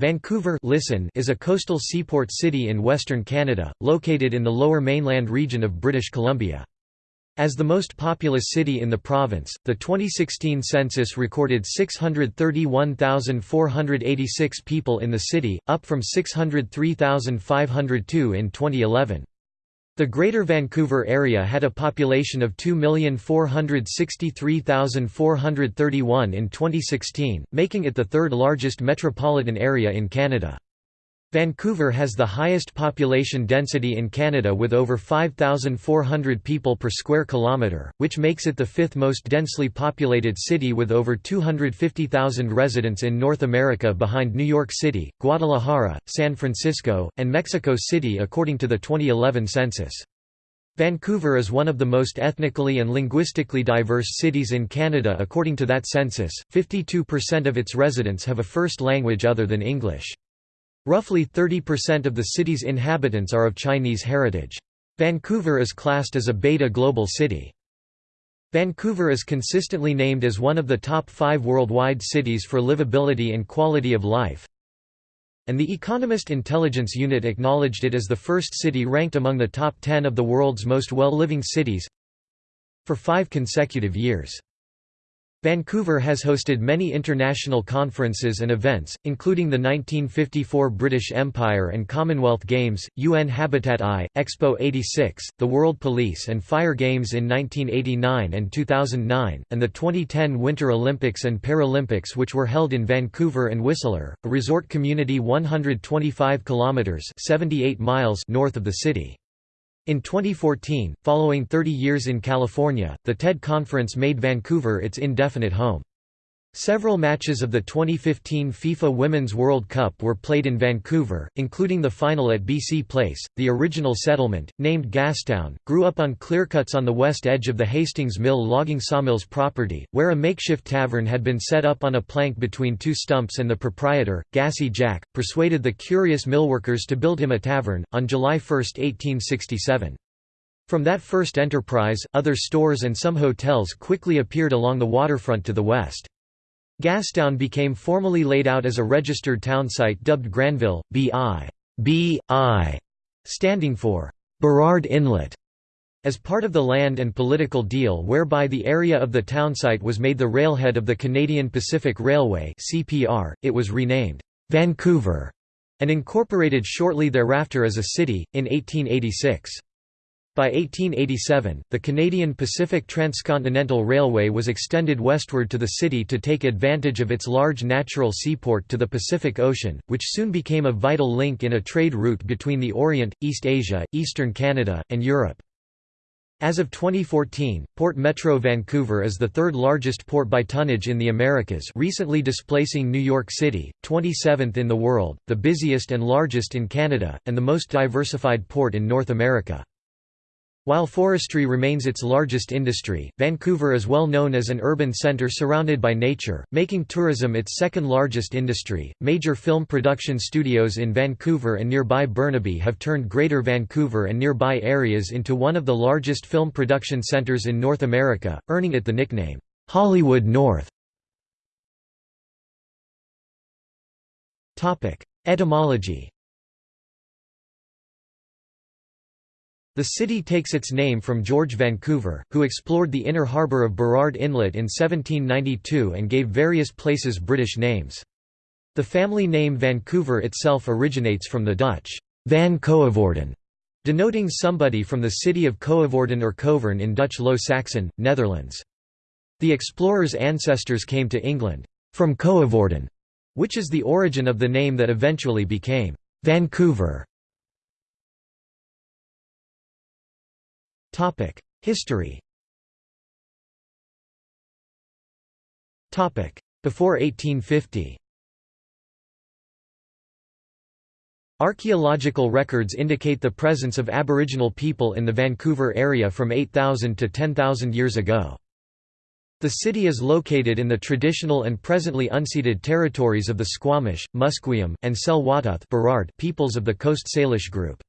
Vancouver listen is a coastal seaport city in western Canada, located in the lower mainland region of British Columbia. As the most populous city in the province, the 2016 census recorded 631,486 people in the city, up from 603,502 in 2011. The Greater Vancouver area had a population of 2,463,431 in 2016, making it the third largest metropolitan area in Canada. Vancouver has the highest population density in Canada with over 5,400 people per square kilometre, which makes it the fifth most densely populated city with over 250,000 residents in North America behind New York City, Guadalajara, San Francisco, and Mexico City according to the 2011 census. Vancouver is one of the most ethnically and linguistically diverse cities in Canada according to that census, 52% of its residents have a first language other than English. Roughly 30% of the city's inhabitants are of Chinese heritage. Vancouver is classed as a Beta Global City. Vancouver is consistently named as one of the top five worldwide cities for livability and quality of life, and the Economist Intelligence Unit acknowledged it as the first city ranked among the top 10 of the world's most well-living cities for five consecutive years. Vancouver has hosted many international conferences and events, including the 1954 British Empire and Commonwealth Games, UN Habitat I, Expo 86, the World Police and Fire Games in 1989 and 2009, and the 2010 Winter Olympics and Paralympics which were held in Vancouver and Whistler, a resort community 125 kilometres 78 miles north of the city. In 2014, following 30 years in California, the TED conference made Vancouver its indefinite home. Several matches of the 2015 FIFA Women's World Cup were played in Vancouver, including the final at BC Place. The original settlement, named Gastown, grew up on clearcuts on the west edge of the Hastings Mill logging sawmill's property, where a makeshift tavern had been set up on a plank between two stumps and the proprietor, Gassy Jack, persuaded the curious millworkers to build him a tavern, on July 1, 1867. From that first enterprise, other stores and some hotels quickly appeared along the waterfront to the west. Gastown became formally laid out as a registered townsite dubbed Granville, B.I. B.I. standing for Burrard Inlet. As part of the land and political deal whereby the area of the townsite was made the railhead of the Canadian Pacific Railway (CPR), it was renamed Vancouver and incorporated shortly thereafter as a city in 1886. By 1887, the Canadian Pacific Transcontinental Railway was extended westward to the city to take advantage of its large natural seaport to the Pacific Ocean, which soon became a vital link in a trade route between the Orient, East Asia, Eastern Canada, and Europe. As of 2014, Port Metro Vancouver is the third largest port by tonnage in the Americas recently displacing New York City, 27th in the world, the busiest and largest in Canada, and the most diversified port in North America. While forestry remains its largest industry, Vancouver is well known as an urban centre surrounded by nature, making tourism its second largest industry. Major film production studios in Vancouver and nearby Burnaby have turned Greater Vancouver and nearby areas into one of the largest film production centres in North America, earning it the nickname, Hollywood North. Etymology The city takes its name from George Vancouver, who explored the inner harbour of Burrard Inlet in 1792 and gave various places British names. The family name Vancouver itself originates from the Dutch van Coevorden, denoting somebody from the city of Coevorden or Covern in Dutch Low Saxon, Netherlands. The explorers' ancestors came to England from Coevorden, which is the origin of the name that eventually became Vancouver. History Topic: Before 1850 Archaeological records indicate the presence of Aboriginal people in the Vancouver area from 8,000 to 10,000 years ago. The city is located in the traditional and presently unceded territories of the Squamish, Musqueam, and Tsleil-Waututh peoples of the Coast Salish group.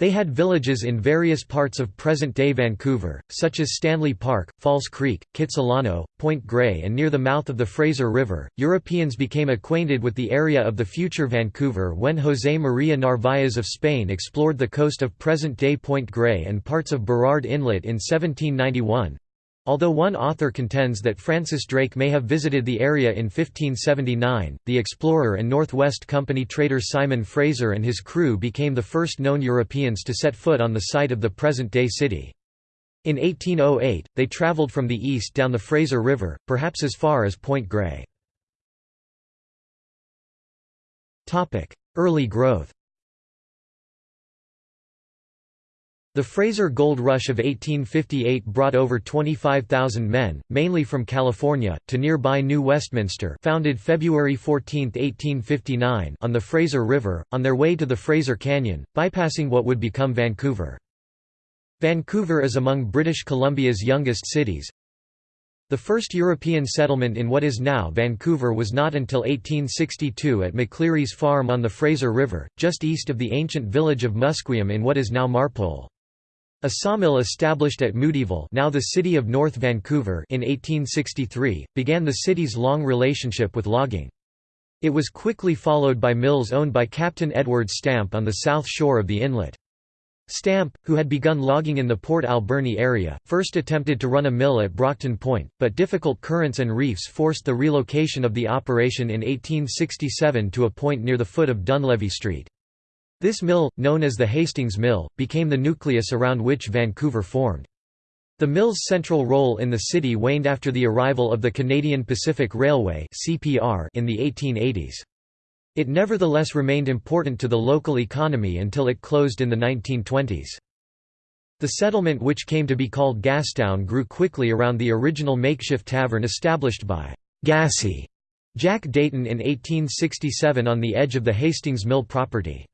They had villages in various parts of present-day Vancouver, such as Stanley Park, False Creek, Kitsilano, Point Grey and near the mouth of the Fraser River. Europeans became acquainted with the area of the future Vancouver when José María Narváez of Spain explored the coast of present-day Point Grey and parts of Burrard Inlet in 1791. Although one author contends that Francis Drake may have visited the area in 1579, the explorer and Northwest Company trader Simon Fraser and his crew became the first known Europeans to set foot on the site of the present-day city. In 1808, they travelled from the east down the Fraser River, perhaps as far as Point Grey. Early growth The Fraser Gold Rush of 1858 brought over 25,000 men, mainly from California, to nearby New Westminster founded February 14, 1859 on the Fraser River, on their way to the Fraser Canyon, bypassing what would become Vancouver. Vancouver is among British Columbia's youngest cities. The first European settlement in what is now Vancouver was not until 1862 at McCleery's Farm on the Fraser River, just east of the ancient village of Musqueam in what is now Marpole. A sawmill established at Moodyville now the city of North Vancouver in 1863, began the city's long relationship with logging. It was quickly followed by mills owned by Captain Edward Stamp on the south shore of the inlet. Stamp, who had begun logging in the Port Alberni area, first attempted to run a mill at Brockton Point, but difficult currents and reefs forced the relocation of the operation in 1867 to a point near the foot of Dunlevy Street. This mill, known as the Hastings Mill, became the nucleus around which Vancouver formed. The mill's central role in the city waned after the arrival of the Canadian Pacific Railway in the 1880s. It nevertheless remained important to the local economy until it closed in the 1920s. The settlement which came to be called Gastown grew quickly around the original makeshift tavern established by Gassy Jack Deighton in 1867 on the edge of the Hastings Mill property.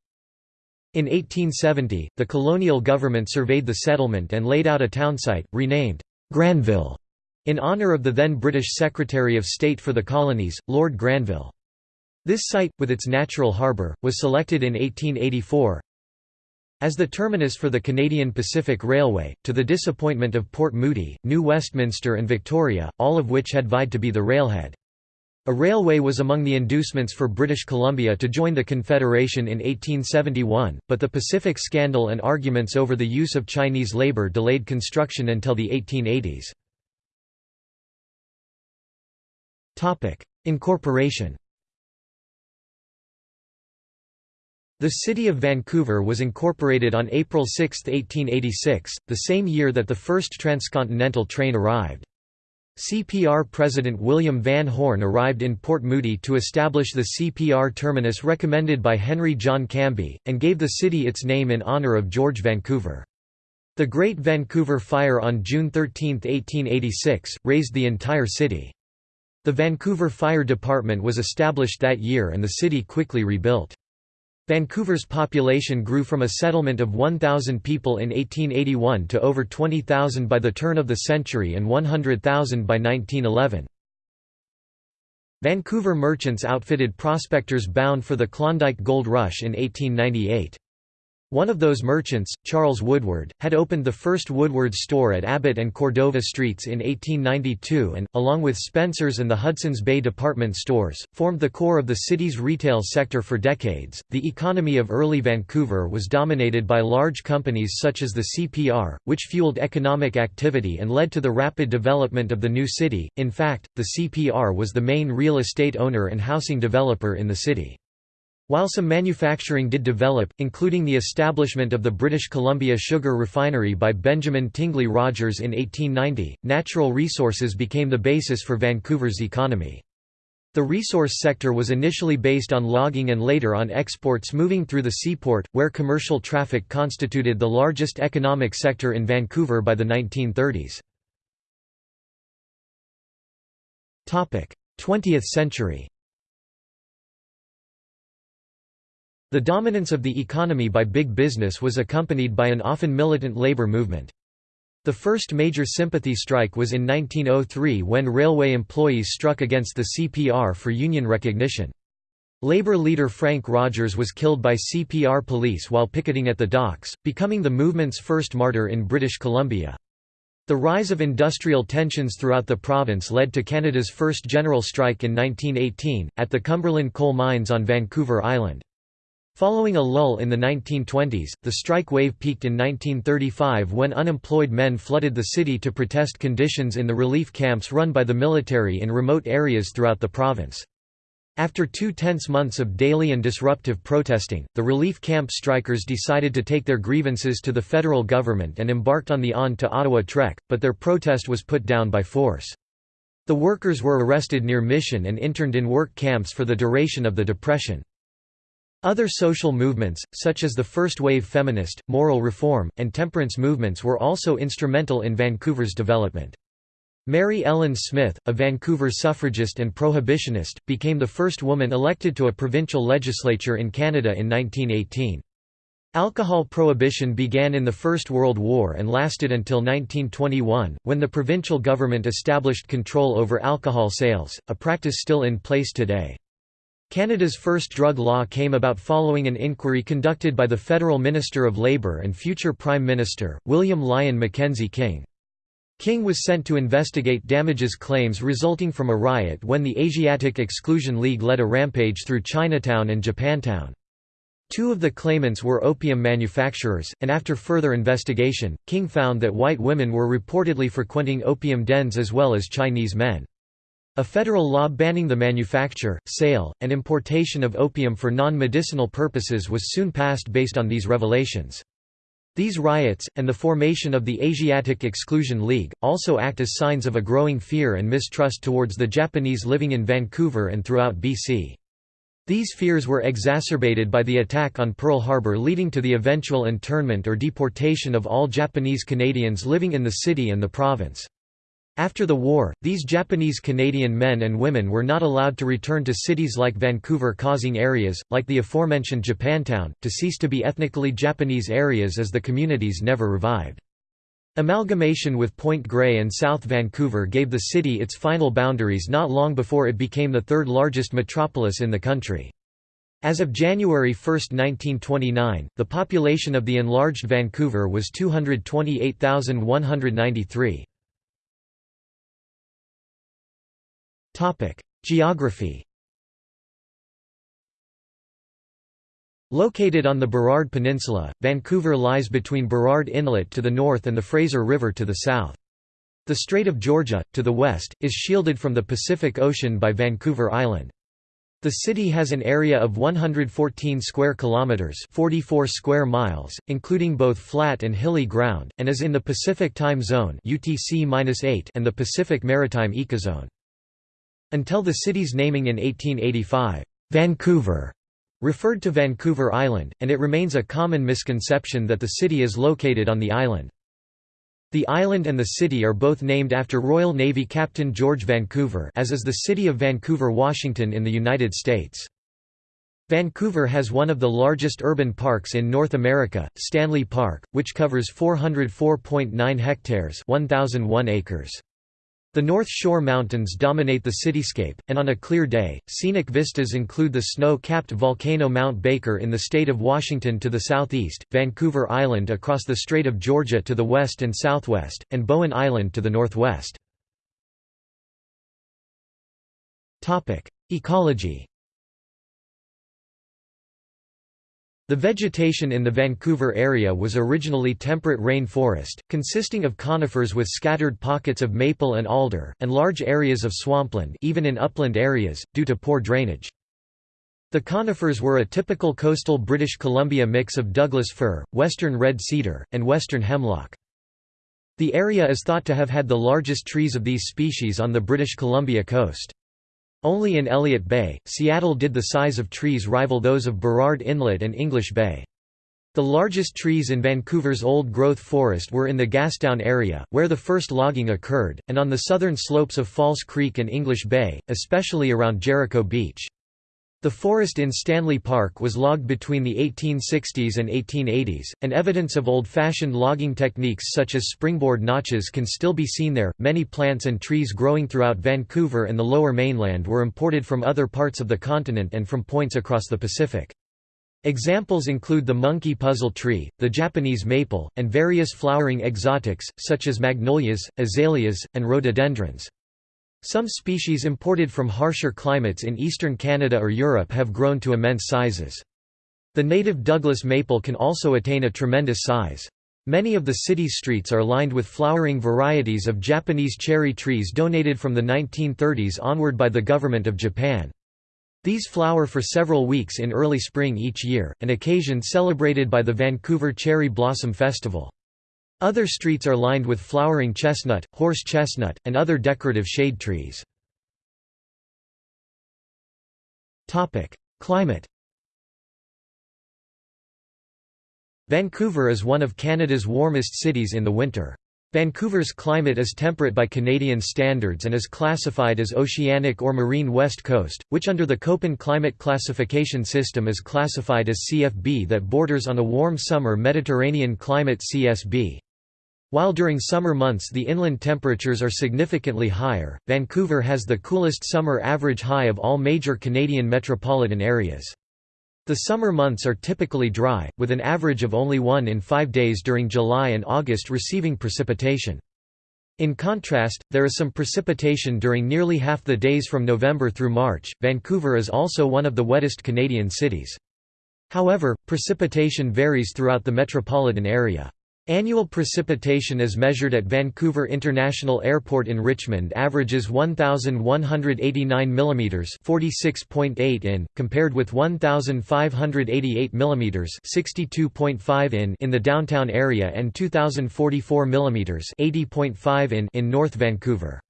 In 1870, the colonial government surveyed the settlement and laid out a townsite, renamed Granville, in honour of the then British Secretary of State for the Colonies, Lord Granville. This site, with its natural harbour, was selected in 1884 as the terminus for the Canadian Pacific Railway, to the disappointment of Port Moody, New Westminster and Victoria, all of which had vied to be the railhead. A railway was among the inducements for British Columbia to join the Confederation in 1871, but the Pacific Scandal and arguments over the use of Chinese labor delayed construction until the 1880s. Incorporation The City of Vancouver was incorporated on April 6, 1886, the same year that the first transcontinental train arrived. CPR President William Van Horne arrived in Port Moody to establish the CPR terminus recommended by Henry John Cambie, and gave the city its name in honour of George Vancouver. The Great Vancouver Fire on June 13, 1886, razed the entire city. The Vancouver Fire Department was established that year and the city quickly rebuilt. Vancouver's population grew from a settlement of 1,000 people in 1881 to over 20,000 by the turn of the century and 100,000 by 1911. Vancouver merchants outfitted prospectors bound for the Klondike Gold Rush in 1898. One of those merchants, Charles Woodward, had opened the first Woodward store at Abbott and Cordova Streets in 1892 and, along with Spencer's and the Hudson's Bay department stores, formed the core of the city's retail sector for decades. The economy of early Vancouver was dominated by large companies such as the CPR, which fueled economic activity and led to the rapid development of the new city. In fact, the CPR was the main real estate owner and housing developer in the city. While some manufacturing did develop, including the establishment of the British Columbia Sugar Refinery by Benjamin Tingley Rogers in 1890, natural resources became the basis for Vancouver's economy. The resource sector was initially based on logging and later on exports moving through the seaport, where commercial traffic constituted the largest economic sector in Vancouver by the 1930s. 20th century The dominance of the economy by big business was accompanied by an often militant labor movement. The first major sympathy strike was in 1903 when railway employees struck against the CPR for union recognition. Labour leader Frank Rogers was killed by CPR police while picketing at the docks, becoming the movement's first martyr in British Columbia. The rise of industrial tensions throughout the province led to Canada's first general strike in 1918, at the Cumberland coal mines on Vancouver Island. Following a lull in the 1920s, the strike wave peaked in 1935 when unemployed men flooded the city to protest conditions in the relief camps run by the military in remote areas throughout the province. After two tense months of daily and disruptive protesting, the relief camp strikers decided to take their grievances to the federal government and embarked on the On to Ottawa trek, but their protest was put down by force. The workers were arrested near Mission and interned in work camps for the duration of the Depression. Other social movements, such as the first-wave feminist, moral reform, and temperance movements were also instrumental in Vancouver's development. Mary Ellen Smith, a Vancouver suffragist and prohibitionist, became the first woman elected to a provincial legislature in Canada in 1918. Alcohol prohibition began in the First World War and lasted until 1921, when the provincial government established control over alcohol sales, a practice still in place today. Canada's first drug law came about following an inquiry conducted by the Federal Minister of Labour and future Prime Minister, William Lyon Mackenzie King. King was sent to investigate damages claims resulting from a riot when the Asiatic Exclusion League led a rampage through Chinatown and Japantown. Two of the claimants were opium manufacturers, and after further investigation, King found that white women were reportedly frequenting opium dens as well as Chinese men. A federal law banning the manufacture, sale, and importation of opium for non-medicinal purposes was soon passed based on these revelations. These riots, and the formation of the Asiatic Exclusion League, also act as signs of a growing fear and mistrust towards the Japanese living in Vancouver and throughout BC. These fears were exacerbated by the attack on Pearl Harbor leading to the eventual internment or deportation of all Japanese Canadians living in the city and the province. After the war, these Japanese Canadian men and women were not allowed to return to cities like Vancouver causing areas, like the aforementioned Japantown, to cease to be ethnically Japanese areas as the communities never revived. Amalgamation with Point Grey and South Vancouver gave the city its final boundaries not long before it became the third largest metropolis in the country. As of January 1, 1929, the population of the enlarged Vancouver was 228,193. Geography Located on the Burrard Peninsula, Vancouver lies between Burrard Inlet to the north and the Fraser River to the south. The Strait of Georgia, to the west, is shielded from the Pacific Ocean by Vancouver Island. The city has an area of 114 square kilometers, 44 square miles, including both flat and hilly ground, and is in the Pacific Time Zone (UTC-8) and the Pacific Maritime Ecozone. Until the city's naming in 1885, Vancouver referred to Vancouver Island, and it remains a common misconception that the city is located on the island. The island and the city are both named after Royal Navy Captain George Vancouver as is the city of Vancouver, Washington in the United States. Vancouver has one of the largest urban parks in North America, Stanley Park, which covers 404.9 hectares 1,001 acres. The North Shore Mountains dominate the cityscape, and on a clear day, scenic vistas include the snow-capped volcano Mount Baker in the state of Washington to the southeast, Vancouver Island across the Strait of Georgia to the west and southwest, and Bowen Island to the northwest. Ecology The vegetation in the Vancouver area was originally temperate rain forest, consisting of conifers with scattered pockets of maple and alder, and large areas of swampland even in upland areas, due to poor drainage. The conifers were a typical coastal British Columbia mix of Douglas fir, western red cedar, and western hemlock. The area is thought to have had the largest trees of these species on the British Columbia coast. Only in Elliott Bay, Seattle did the size of trees rival those of Burrard Inlet and English Bay. The largest trees in Vancouver's old-growth forest were in the Gastown area, where the first logging occurred, and on the southern slopes of False Creek and English Bay, especially around Jericho Beach. The forest in Stanley Park was logged between the 1860s and 1880s, and evidence of old fashioned logging techniques such as springboard notches can still be seen there. Many plants and trees growing throughout Vancouver and the lower mainland were imported from other parts of the continent and from points across the Pacific. Examples include the monkey puzzle tree, the Japanese maple, and various flowering exotics, such as magnolias, azaleas, and rhododendrons. Some species imported from harsher climates in eastern Canada or Europe have grown to immense sizes. The native Douglas maple can also attain a tremendous size. Many of the city's streets are lined with flowering varieties of Japanese cherry trees donated from the 1930s onward by the government of Japan. These flower for several weeks in early spring each year, an occasion celebrated by the Vancouver Cherry Blossom Festival. Other streets are lined with flowering chestnut, horse chestnut, and other decorative shade trees. Climate Vancouver is one of Canada's warmest cities in the winter. Vancouver's climate is temperate by Canadian standards and is classified as oceanic or marine west coast, which under the Köppen climate classification system is classified as CFB that borders on a warm summer Mediterranean climate CSB. While during summer months the inland temperatures are significantly higher, Vancouver has the coolest summer average high of all major Canadian metropolitan areas. The summer months are typically dry, with an average of only one in five days during July and August receiving precipitation. In contrast, there is some precipitation during nearly half the days from November through March. Vancouver is also one of the wettest Canadian cities. However, precipitation varies throughout the metropolitan area. Annual precipitation as measured at Vancouver International Airport in Richmond averages 1189 mm 46.8 in compared with 1588 mm 62.5 in in the downtown area and 2044 mm 80.5 in in North Vancouver.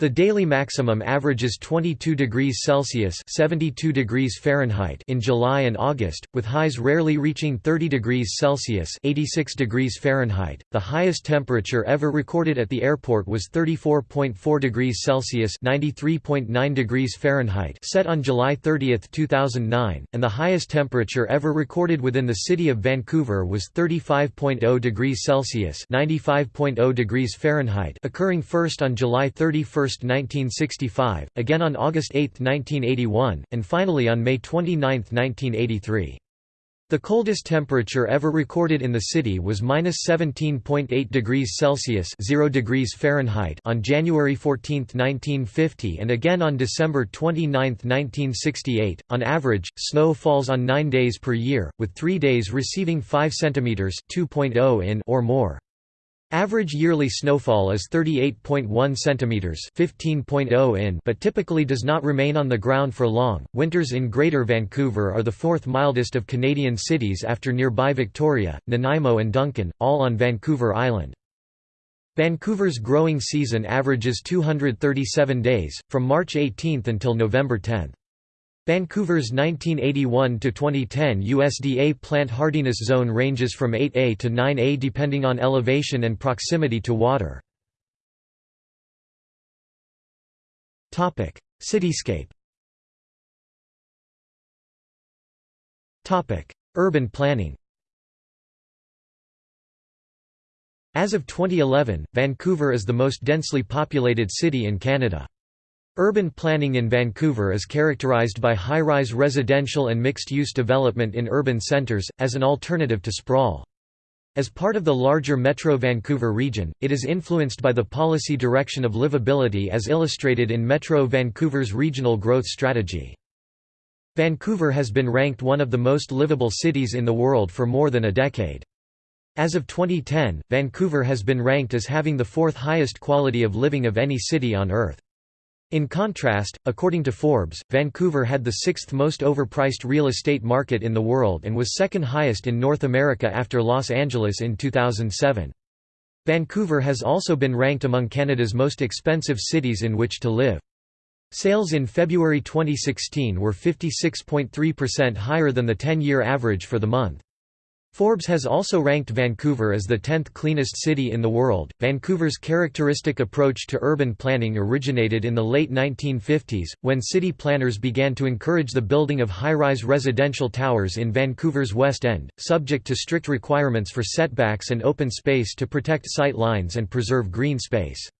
The daily maximum averages 22 degrees Celsius (72 degrees Fahrenheit) in July and August, with highs rarely reaching 30 degrees Celsius (86 degrees Fahrenheit). The highest temperature ever recorded at the airport was 34.4 degrees Celsius (93.9 degrees Fahrenheit) set on July 30, 2009, and the highest temperature ever recorded within the city of Vancouver was 35.0 degrees Celsius (95.0 degrees Fahrenheit), occurring first on July 31 1965, again on August 8, 1981, and finally on May 29, 1983. The coldest temperature ever recorded in the city was -17.8 degrees Celsius (0 degrees Fahrenheit) on January 14, 1950, and again on December 29, 1968. On average, snow falls on 9 days per year, with 3 days receiving 5 cm (2.0 in) or more. Average yearly snowfall is 38.1 centimeters, 15.0 in, but typically does not remain on the ground for long. Winters in Greater Vancouver are the fourth mildest of Canadian cities after nearby Victoria, Nanaimo and Duncan, all on Vancouver Island. Vancouver's growing season averages 237 days, from March 18 until November 10. Vancouver's 1981 to 2010 USDA plant hardiness zone ranges from 8A to 9A depending on elevation and proximity to water. Cityscape. Urban planning. As of 2011, Vancouver is the most densely populated city in Canada. Urban planning in Vancouver is characterized by high-rise residential and mixed-use development in urban centres, as an alternative to sprawl. As part of the larger Metro Vancouver region, it is influenced by the policy direction of livability as illustrated in Metro Vancouver's regional growth strategy. Vancouver has been ranked one of the most livable cities in the world for more than a decade. As of 2010, Vancouver has been ranked as having the fourth highest quality of living of any city on Earth. In contrast, according to Forbes, Vancouver had the sixth most overpriced real estate market in the world and was second highest in North America after Los Angeles in 2007. Vancouver has also been ranked among Canada's most expensive cities in which to live. Sales in February 2016 were 56.3% higher than the 10-year average for the month. Forbes has also ranked Vancouver as the 10th cleanest city in the world. Vancouver's characteristic approach to urban planning originated in the late 1950s, when city planners began to encourage the building of high rise residential towers in Vancouver's West End, subject to strict requirements for setbacks and open space to protect sight lines and preserve green space.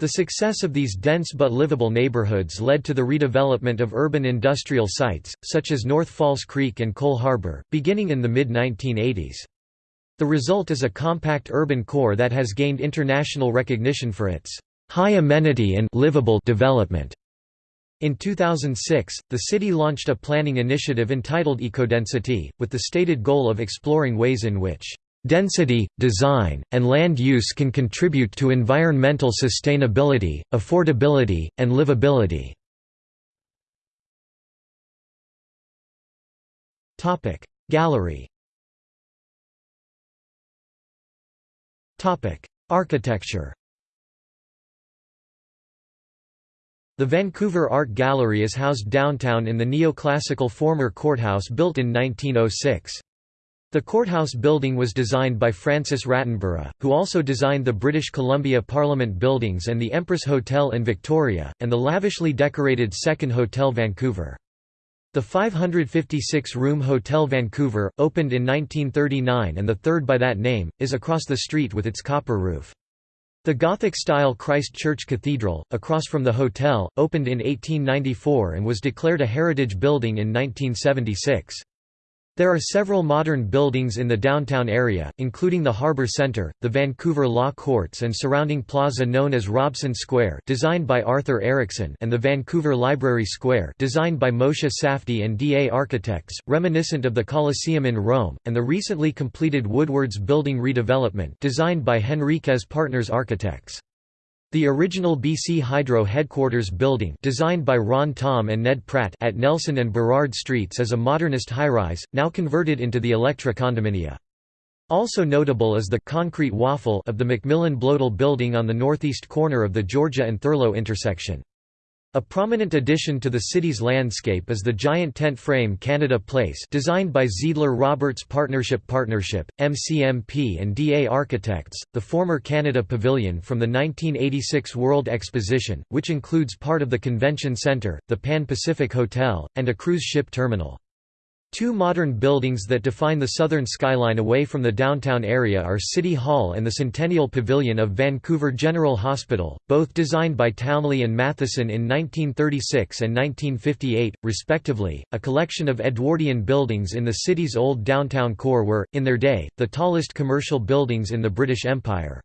The success of these dense but livable neighborhoods led to the redevelopment of urban industrial sites, such as North False Creek and Coal Harbour, beginning in the mid-1980s. The result is a compact urban core that has gained international recognition for its high amenity and livable development. In 2006, the city launched a planning initiative entitled Ecodensity, with the stated goal of exploring ways in which Density, design, and land use can contribute to environmental sustainability, affordability, and livability. Gallery Architecture The Vancouver Art Gallery is housed downtown in the neoclassical former courthouse built in 1906. The courthouse building was designed by Francis Rattenbury, who also designed the British Columbia Parliament buildings and the Empress Hotel in Victoria, and the lavishly decorated Second Hotel Vancouver. The 556-room Hotel Vancouver, opened in 1939 and the third by that name, is across the street with its copper roof. The Gothic-style Christ Church Cathedral, across from the hotel, opened in 1894 and was declared a heritage building in 1976. There are several modern buildings in the downtown area, including the Harbour Centre, the Vancouver Law Courts and surrounding plaza known as Robson Square designed by Arthur Erickson and the Vancouver Library Square designed by Moshe Safdie and DA Architects, reminiscent of the Colosseum in Rome, and the recently completed Woodwards Building redevelopment designed by Henriquez Partners Architects. The original BC Hydro headquarters building designed by Ron Thom and Ned Pratt at Nelson and Burrard Streets is a modernist high-rise, now converted into the Electra condominia. Also notable is the concrete waffle of the Macmillan Bloedel building on the northeast corner of the Georgia and Thurlow intersection. A prominent addition to the city's landscape is the giant tent frame Canada Place designed by Zeidler Roberts Partnership Partnership, MCMP and DA Architects, the former Canada Pavilion from the 1986 World Exposition, which includes part of the Convention Centre, the Pan Pacific Hotel, and a cruise ship terminal. Two modern buildings that define the southern skyline away from the downtown area are City Hall and the Centennial Pavilion of Vancouver General Hospital, both designed by Townley and Matheson in 1936 and 1958, respectively. A collection of Edwardian buildings in the city's old downtown core were, in their day, the tallest commercial buildings in the British Empire.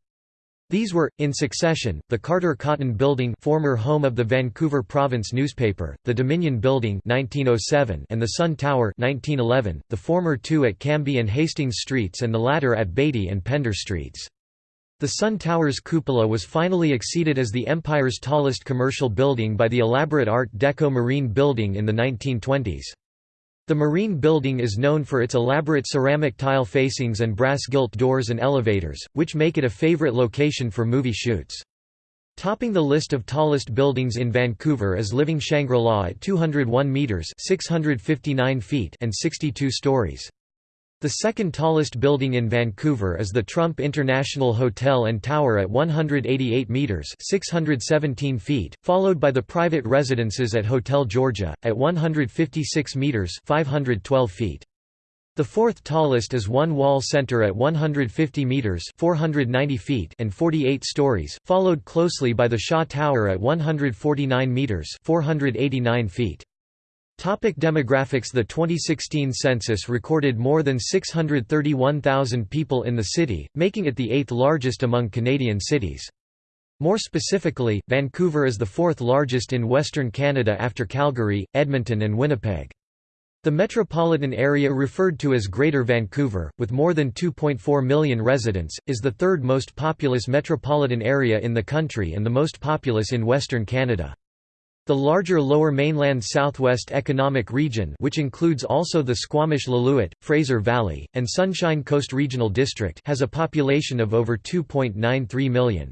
These were, in succession, the Carter Cotton Building former home of the Vancouver Province newspaper, the Dominion Building 1907 and the Sun Tower 1911, the former two at Cambie and Hastings Streets and the latter at Beatty and Pender Streets. The Sun Tower's cupola was finally exceeded as the Empire's tallest commercial building by the elaborate Art Deco Marine Building in the 1920s. The Marine Building is known for its elaborate ceramic tile facings and brass-gilt doors and elevators, which make it a favorite location for movie shoots. Topping the list of tallest buildings in Vancouver is Living Shangri-La at 201 metres 659 feet and 62 stories. The second tallest building in Vancouver is the Trump International Hotel and Tower at 188 metres 617 feet, followed by the private residences at Hotel Georgia, at 156 metres 512 feet. The fourth tallest is One Wall Center at 150 meters (490 feet) and 48 stories, followed closely by the Shaw Tower at 149 meters (489 feet). Topic demographics The 2016 census recorded more than 631,000 people in the city, making it the eighth largest among Canadian cities. More specifically, Vancouver is the fourth largest in Western Canada after Calgary, Edmonton and Winnipeg. The metropolitan area referred to as Greater Vancouver, with more than 2.4 million residents, is the third most populous metropolitan area in the country and the most populous in Western Canada. The larger Lower Mainland Southwest Economic Region which includes also the Squamish-Lillooet, Fraser Valley, and Sunshine Coast Regional District has a population of over 2.93 million.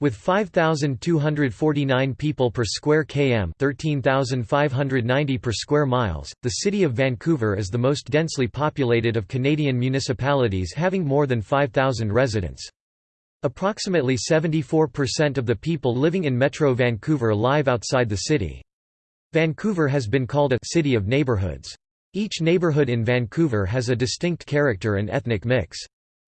With 5,249 people per square km 13,590 per square miles, the city of Vancouver is the most densely populated of Canadian municipalities having more than 5,000 residents. Approximately 74% of the people living in Metro Vancouver live outside the city. Vancouver has been called a «city of neighborhoods». Each neighbourhood in Vancouver has a distinct character and ethnic mix.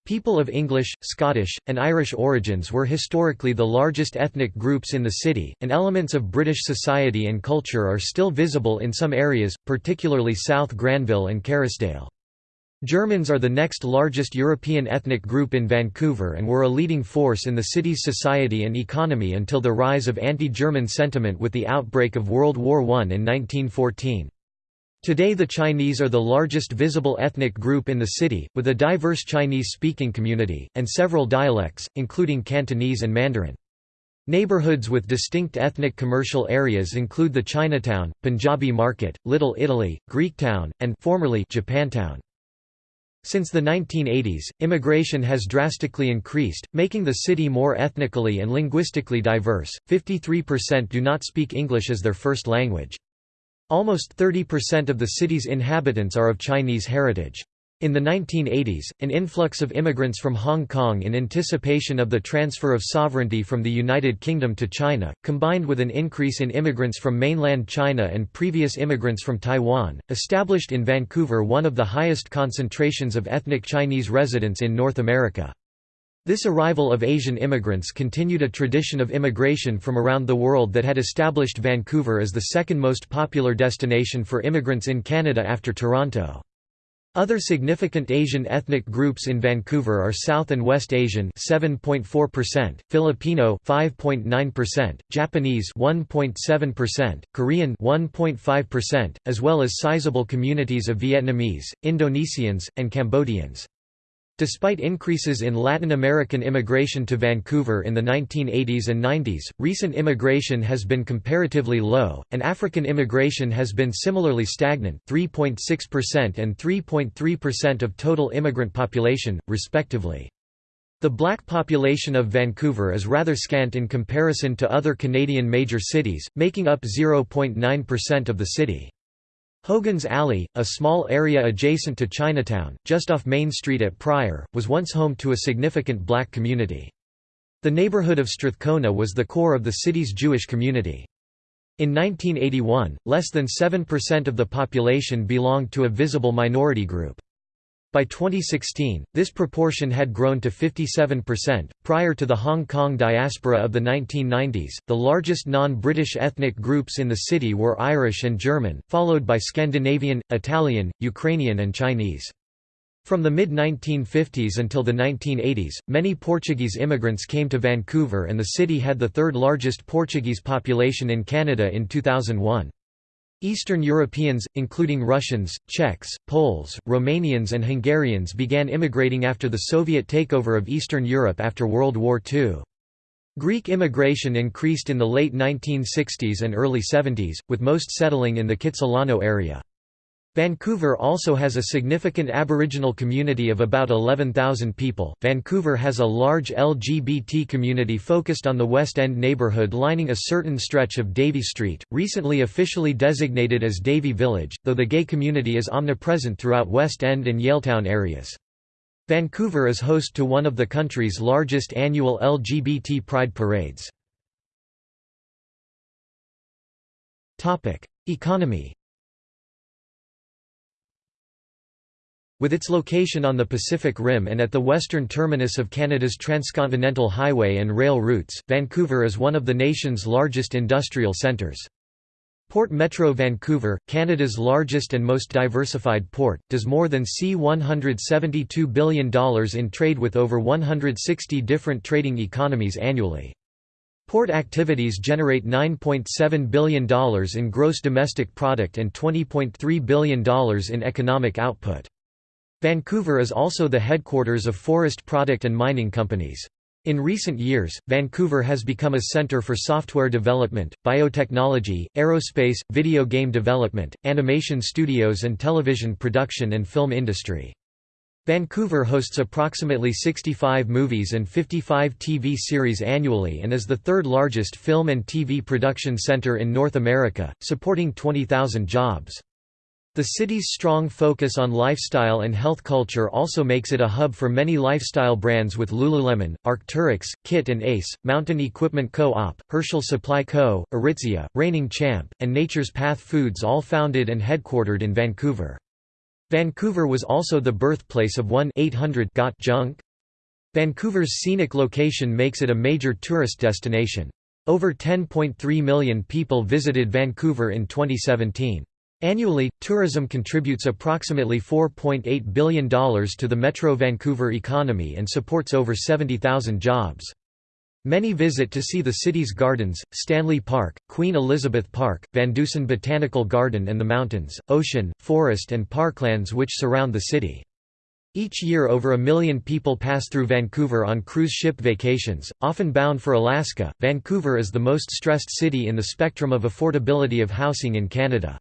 People of English, Scottish, and Irish origins were historically the largest ethnic groups in the city, and elements of British society and culture are still visible in some areas, particularly South Granville and Kerrisdale. Germans are the next largest European ethnic group in Vancouver and were a leading force in the city's society and economy until the rise of anti-German sentiment with the outbreak of World War I in 1914. Today the Chinese are the largest visible ethnic group in the city, with a diverse Chinese-speaking community, and several dialects, including Cantonese and Mandarin. Neighborhoods with distinct ethnic commercial areas include the Chinatown, Punjabi Market, Little Italy, Greektown, and formerly Japantown. Since the 1980s, immigration has drastically increased, making the city more ethnically and linguistically diverse. 53% do not speak English as their first language. Almost 30% of the city's inhabitants are of Chinese heritage. In the 1980s, an influx of immigrants from Hong Kong in anticipation of the transfer of sovereignty from the United Kingdom to China, combined with an increase in immigrants from mainland China and previous immigrants from Taiwan, established in Vancouver one of the highest concentrations of ethnic Chinese residents in North America. This arrival of Asian immigrants continued a tradition of immigration from around the world that had established Vancouver as the second most popular destination for immigrants in Canada after Toronto. Other significant Asian ethnic groups in Vancouver are South and West Asian 7.4%, Filipino 5.9%, Japanese 1.7%, Korean 1.5%, as well as sizable communities of Vietnamese, Indonesians, and Cambodians. Despite increases in Latin American immigration to Vancouver in the 1980s and 90s, recent immigration has been comparatively low, and African immigration has been similarly stagnant 3.6% and 3.3% of total immigrant population, respectively. The black population of Vancouver is rather scant in comparison to other Canadian major cities, making up 0.9% of the city. Hogan's Alley, a small area adjacent to Chinatown, just off Main Street at Prior, was once home to a significant black community. The neighborhood of Strathcona was the core of the city's Jewish community. In 1981, less than 7% of the population belonged to a visible minority group. By 2016, this proportion had grown to 57%. Prior to the Hong Kong diaspora of the 1990s, the largest non British ethnic groups in the city were Irish and German, followed by Scandinavian, Italian, Ukrainian, and Chinese. From the mid 1950s until the 1980s, many Portuguese immigrants came to Vancouver, and the city had the third largest Portuguese population in Canada in 2001. Eastern Europeans, including Russians, Czechs, Poles, Romanians and Hungarians began immigrating after the Soviet takeover of Eastern Europe after World War II. Greek immigration increased in the late 1960s and early 70s, with most settling in the Kitsilano area. Vancouver also has a significant Aboriginal community of about 11,000 people. Vancouver has a large LGBT community focused on the West End neighbourhood lining a certain stretch of Davie Street, recently officially designated as Davie Village, though the gay community is omnipresent throughout West End and Yaletown areas. Vancouver is host to one of the country's largest annual LGBT pride parades. Economy With its location on the Pacific Rim and at the western terminus of Canada's transcontinental highway and rail routes, Vancouver is one of the nation's largest industrial centres. Port Metro Vancouver, Canada's largest and most diversified port, does more than C$172 billion in trade with over 160 different trading economies annually. Port activities generate $9.7 billion in gross domestic product and $20.3 billion in economic output. Vancouver is also the headquarters of forest product and mining companies. In recent years, Vancouver has become a center for software development, biotechnology, aerospace, video game development, animation studios and television production and film industry. Vancouver hosts approximately 65 movies and 55 TV series annually and is the third largest film and TV production center in North America, supporting 20,000 jobs. The city's strong focus on lifestyle and health culture also makes it a hub for many lifestyle brands with Lululemon, Arc'teryx, KIT and Ace, Mountain Equipment Co-op, Herschel Supply Co., Aritzia, Reigning Champ, and Nature's Path Foods all founded and headquartered in Vancouver. Vancouver was also the birthplace of 1-800 Got Junk. Vancouver's scenic location makes it a major tourist destination. Over 10.3 million people visited Vancouver in 2017. Annually, tourism contributes approximately $4.8 billion to the Metro Vancouver economy and supports over 70,000 jobs. Many visit to see the city's gardens, Stanley Park, Queen Elizabeth Park, VanDusen Botanical Garden and the mountains, ocean, forest and parklands which surround the city. Each year over a million people pass through Vancouver on cruise ship vacations, often bound for Alaska. Vancouver is the most stressed city in the spectrum of affordability of housing in Canada.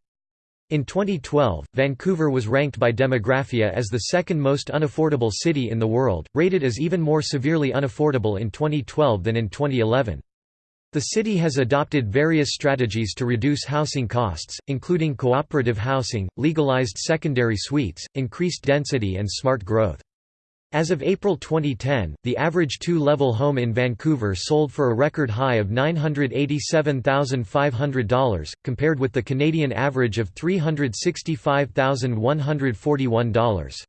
In 2012, Vancouver was ranked by Demographia as the second most unaffordable city in the world, rated as even more severely unaffordable in 2012 than in 2011. The city has adopted various strategies to reduce housing costs, including cooperative housing, legalized secondary suites, increased density and smart growth. As of April 2010, the average two-level home in Vancouver sold for a record high of $987,500, compared with the Canadian average of $365,141.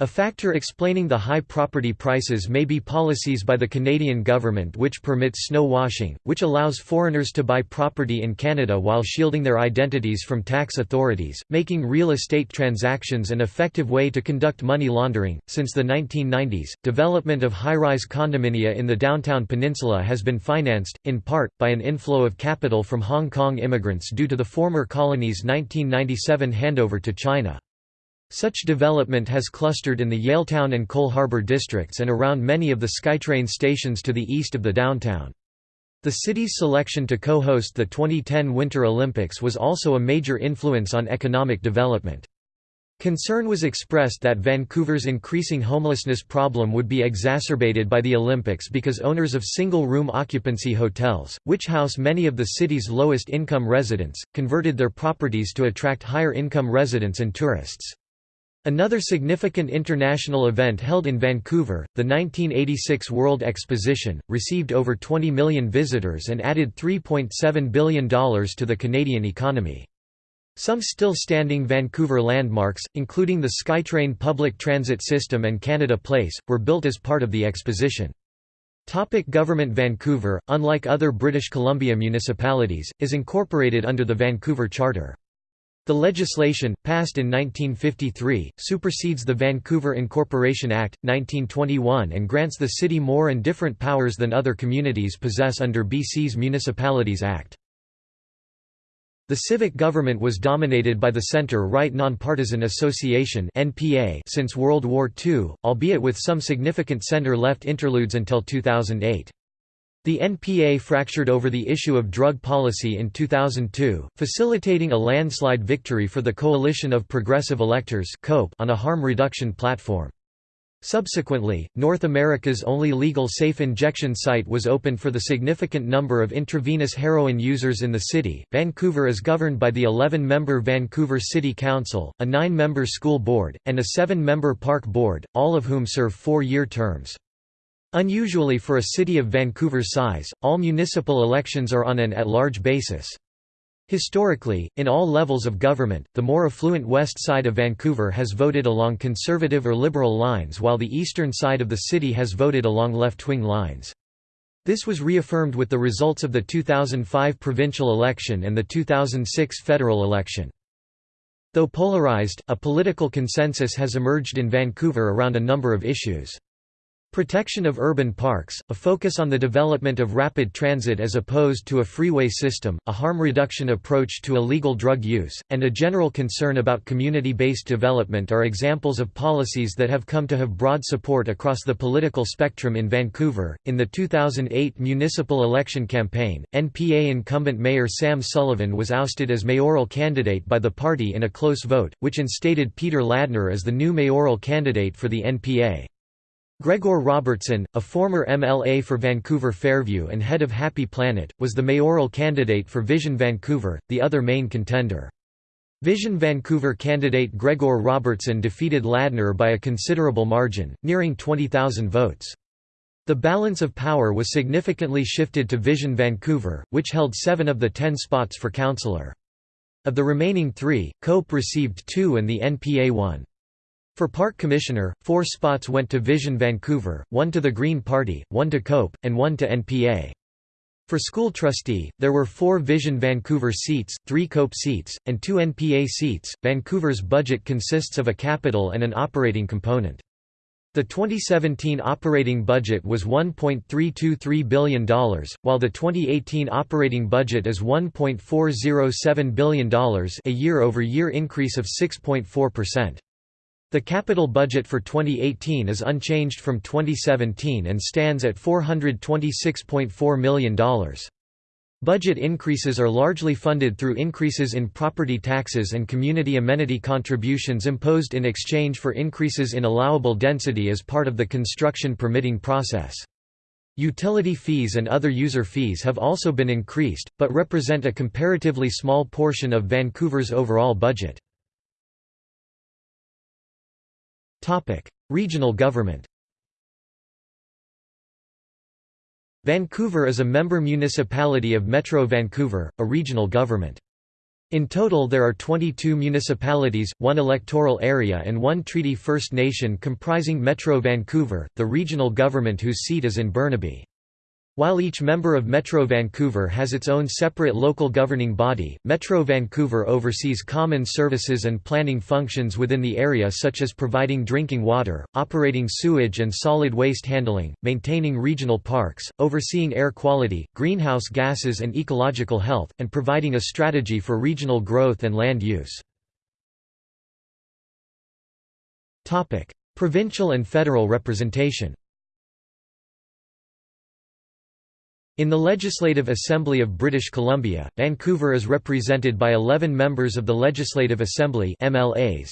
A factor explaining the high property prices may be policies by the Canadian government which permits snow washing, which allows foreigners to buy property in Canada while shielding their identities from tax authorities, making real estate transactions an effective way to conduct money laundering. Since the 1990s, development of high rise condominia in the downtown peninsula has been financed, in part, by an inflow of capital from Hong Kong immigrants due to the former colony's 1997 handover to China. Such development has clustered in the Yaletown and Coal Harbour districts and around many of the SkyTrain stations to the east of the downtown. The city's selection to co-host the 2010 Winter Olympics was also a major influence on economic development. Concern was expressed that Vancouver's increasing homelessness problem would be exacerbated by the Olympics because owners of single-room occupancy hotels, which house many of the city's lowest-income residents, converted their properties to attract higher-income residents and tourists. Another significant international event held in Vancouver, the 1986 World Exposition, received over 20 million visitors and added $3.7 billion to the Canadian economy. Some still standing Vancouver landmarks, including the SkyTrain public transit system and Canada Place, were built as part of the exposition. Topic Government Vancouver, unlike other British Columbia municipalities, is incorporated under the Vancouver Charter. The legislation, passed in 1953, supersedes the Vancouver Incorporation Act, 1921 and grants the city more and different powers than other communities possess under BC's Municipalities Act. The civic government was dominated by the Centre-Right Nonpartisan Association since World War II, albeit with some significant centre-left interludes until 2008. The NPA fractured over the issue of drug policy in 2002, facilitating a landslide victory for the Coalition of Progressive Electors on a harm reduction platform. Subsequently, North America's only legal safe injection site was opened for the significant number of intravenous heroin users in the city. Vancouver is governed by the 11 member Vancouver City Council, a 9 member school board, and a 7 member park board, all of whom serve four year terms. Unusually for a city of Vancouver's size, all municipal elections are on an at-large basis. Historically, in all levels of government, the more affluent west side of Vancouver has voted along conservative or liberal lines while the eastern side of the city has voted along left-wing lines. This was reaffirmed with the results of the 2005 provincial election and the 2006 federal election. Though polarized, a political consensus has emerged in Vancouver around a number of issues. Protection of urban parks, a focus on the development of rapid transit as opposed to a freeway system, a harm reduction approach to illegal drug use, and a general concern about community-based development are examples of policies that have come to have broad support across the political spectrum in Vancouver. In the 2008 municipal election campaign, NPA incumbent Mayor Sam Sullivan was ousted as mayoral candidate by the party in a close vote, which instated Peter Ladner as the new mayoral candidate for the NPA. Gregor Robertson, a former MLA for Vancouver Fairview and head of Happy Planet, was the mayoral candidate for Vision Vancouver, the other main contender. Vision Vancouver candidate Gregor Robertson defeated Ladner by a considerable margin, nearing 20,000 votes. The balance of power was significantly shifted to Vision Vancouver, which held seven of the ten spots for councillor. Of the remaining three, COPE received two and the NPA one. For Park Commissioner, four spots went to Vision Vancouver, one to the Green Party, one to COPE, and one to NPA. For school trustee, there were four Vision Vancouver seats, three COPE seats, and two NPA seats. Vancouver's budget consists of a capital and an operating component. The 2017 operating budget was $1.323 billion, while the 2018 operating budget is $1.407 billion a year-over-year -year increase of 6.4%. The capital budget for 2018 is unchanged from 2017 and stands at $426.4 million. Budget increases are largely funded through increases in property taxes and community amenity contributions imposed in exchange for increases in allowable density as part of the construction permitting process. Utility fees and other user fees have also been increased, but represent a comparatively small portion of Vancouver's overall budget. Regional government Vancouver is a member municipality of Metro Vancouver, a regional government. In total there are 22 municipalities, one electoral area and one Treaty First Nation comprising Metro Vancouver, the regional government whose seat is in Burnaby. While each member of Metro Vancouver has its own separate local governing body, Metro Vancouver oversees common services and planning functions within the area such as providing drinking water, operating sewage and solid waste handling, maintaining regional parks, overseeing air quality, greenhouse gases and ecological health, and providing a strategy for regional growth and land use. Provincial and federal representation In the Legislative Assembly of British Columbia, Vancouver is represented by 11 members of the Legislative Assembly MLAs.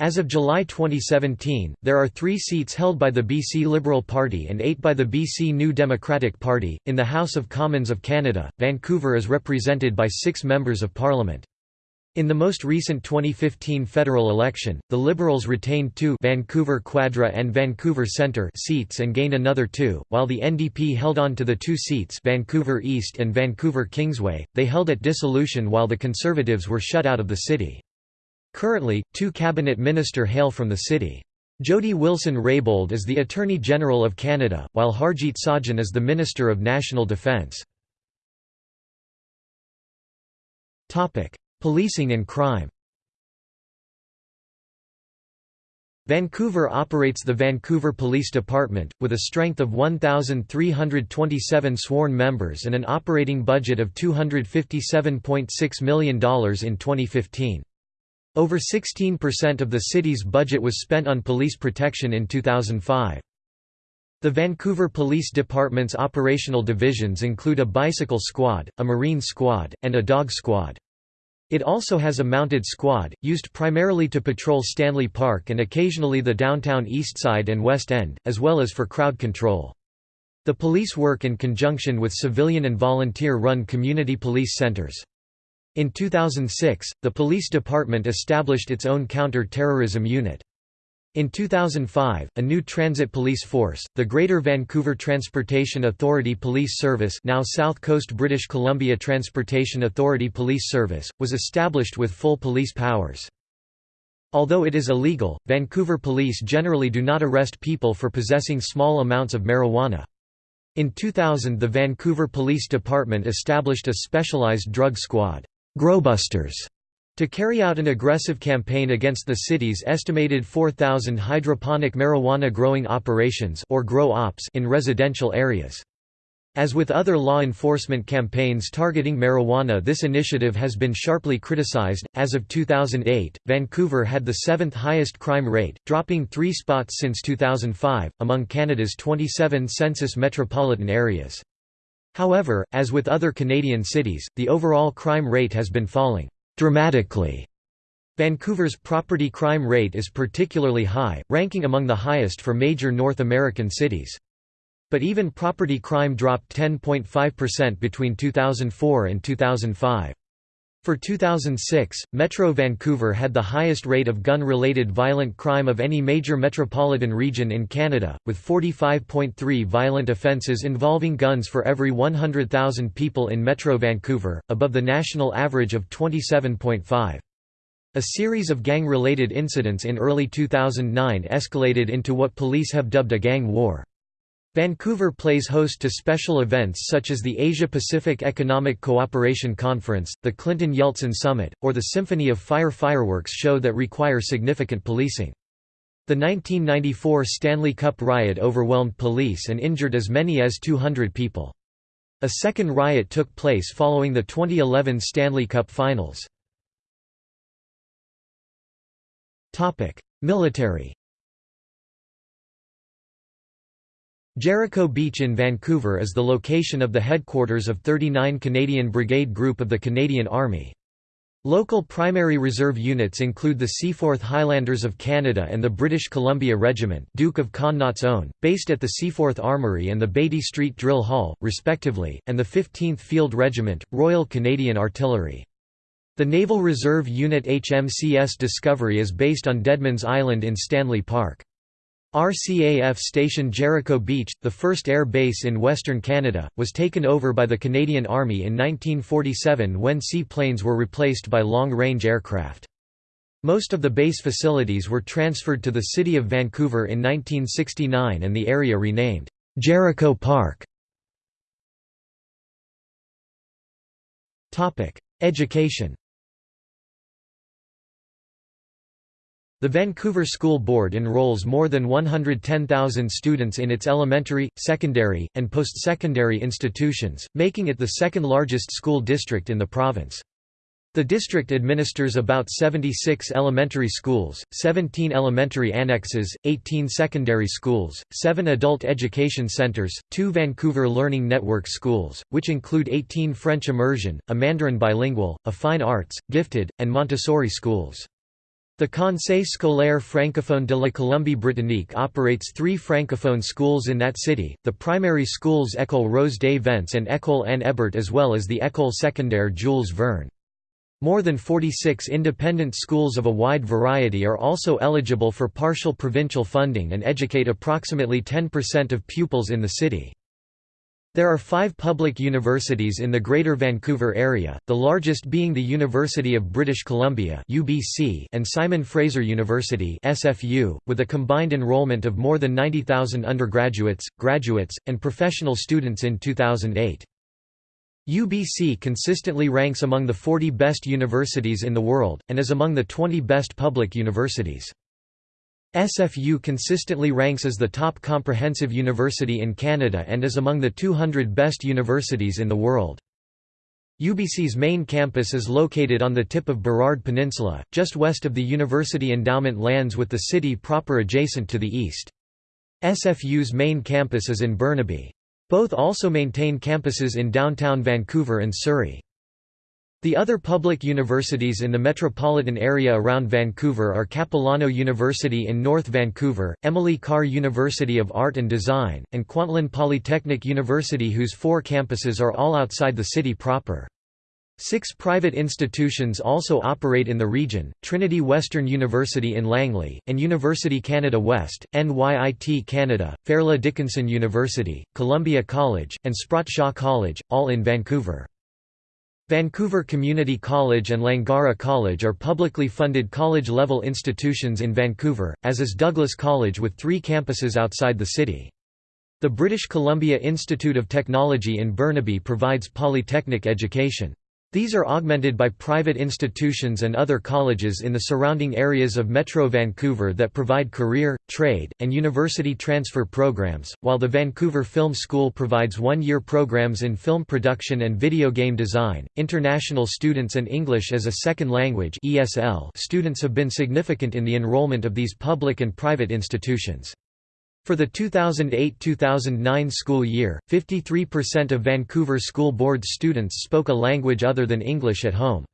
As of July 2017, there are three seats held by the BC Liberal Party and eight by the BC New Democratic Party. In the House of Commons of Canada, Vancouver is represented by six members of Parliament. In the most recent 2015 federal election, the Liberals retained two Vancouver Quadra and Vancouver Centre seats and gained another two, while the NDP held on to the two seats Vancouver East and Vancouver Kingsway, they held at dissolution while the Conservatives were shut out of the city. Currently, two cabinet minister hail from the city. Jody Wilson-Raybould is the Attorney General of Canada, while Harjit Sajjan is the Minister of National Defence. Policing and crime Vancouver operates the Vancouver Police Department, with a strength of 1,327 sworn members and an operating budget of $257.6 million in 2015. Over 16% of the city's budget was spent on police protection in 2005. The Vancouver Police Department's operational divisions include a bicycle squad, a marine squad, and a dog squad. It also has a mounted squad, used primarily to patrol Stanley Park and occasionally the downtown East Side and West End, as well as for crowd control. The police work in conjunction with civilian and volunteer-run community police centers. In 2006, the police department established its own counter-terrorism unit. In 2005, a new transit police force, the Greater Vancouver Transportation Authority Police Service now South Coast British Columbia Transportation Authority Police Service, was established with full police powers. Although it is illegal, Vancouver police generally do not arrest people for possessing small amounts of marijuana. In 2000 the Vancouver Police Department established a specialized drug squad, Growbusters, To carry out an aggressive campaign against the city's estimated 4,000 hydroponic marijuana growing operations or grow ops in residential areas. As with other law enforcement campaigns targeting marijuana this initiative has been sharply criticized. As of 2008, Vancouver had the seventh highest crime rate, dropping three spots since 2005, among Canada's 27 census metropolitan areas. However, as with other Canadian cities, the overall crime rate has been falling dramatically. Vancouver's property crime rate is particularly high, ranking among the highest for major North American cities. But even property crime dropped 10.5% between 2004 and 2005. For 2006, Metro Vancouver had the highest rate of gun-related violent crime of any major metropolitan region in Canada, with 45.3 violent offences involving guns for every 100,000 people in Metro Vancouver, above the national average of 27.5. A series of gang-related incidents in early 2009 escalated into what police have dubbed a gang war. Vancouver plays host to special events such as the Asia-Pacific Economic Cooperation Conference, the Clinton-Yeltsin Summit, or the Symphony of Fire fireworks show that require significant policing. The 1994 Stanley Cup riot overwhelmed police and injured as many as 200 people. A second riot took place following the 2011 Stanley Cup Finals. Military Jericho Beach in Vancouver is the location of the headquarters of 39 Canadian Brigade Group of the Canadian Army. Local primary reserve units include the Seaforth Highlanders of Canada and the British Columbia Regiment Duke of Connaught's Own, based at the Seaforth Armoury and the Beatty Street Drill Hall, respectively, and the 15th Field Regiment, Royal Canadian Artillery. The Naval Reserve Unit HMCS Discovery is based on Deadman's Island in Stanley Park. RCAF Station Jericho Beach, the first air base in Western Canada, was taken over by the Canadian Army in 1947 when seaplanes were replaced by long-range aircraft. Most of the base facilities were transferred to the City of Vancouver in 1969 and the area renamed, Jericho Park. Education The Vancouver School Board enrolls more than 110,000 students in its elementary, secondary, and post-secondary institutions, making it the second largest school district in the province. The district administers about 76 elementary schools, 17 elementary annexes, 18 secondary schools, 7 adult education centers, 2 Vancouver Learning Network schools, which include 18 French immersion, a Mandarin bilingual, a fine arts, gifted, and Montessori schools. The Conseil scolaire francophone de la Colombie-Britannique operates three francophone schools in that city, the primary schools École Rose des Vents and École Anne Ebert as well as the École secondaire Jules Verne. More than 46 independent schools of a wide variety are also eligible for partial provincial funding and educate approximately 10% of pupils in the city. There are five public universities in the Greater Vancouver area, the largest being the University of British Columbia and Simon Fraser University with a combined enrollment of more than 90,000 undergraduates, graduates, and professional students in 2008. UBC consistently ranks among the 40 best universities in the world, and is among the 20 best public universities. SFU consistently ranks as the top comprehensive university in Canada and is among the 200 best universities in the world. UBC's main campus is located on the tip of Burrard Peninsula, just west of the university endowment lands with the city proper adjacent to the east. SFU's main campus is in Burnaby. Both also maintain campuses in downtown Vancouver and Surrey. The other public universities in the metropolitan area around Vancouver are Capilano University in North Vancouver, Emily Carr University of Art and Design, and Kwantlen Polytechnic University whose four campuses are all outside the city proper. Six private institutions also operate in the region, Trinity Western University in Langley, and University Canada West, NYIT Canada, Fairleigh Dickinson University, Columbia College, and Sprott Shaw College, all in Vancouver. Vancouver Community College and Langara College are publicly funded college-level institutions in Vancouver, as is Douglas College with three campuses outside the city. The British Columbia Institute of Technology in Burnaby provides polytechnic education. These are augmented by private institutions and other colleges in the surrounding areas of Metro Vancouver that provide career, trade, and university transfer programs, while the Vancouver Film School provides one-year programs in film production and video game design. International students and English as a second language (ESL) students have been significant in the enrollment of these public and private institutions. For the 2008–2009 school year, 53% of Vancouver School Board students spoke a language other than English at home.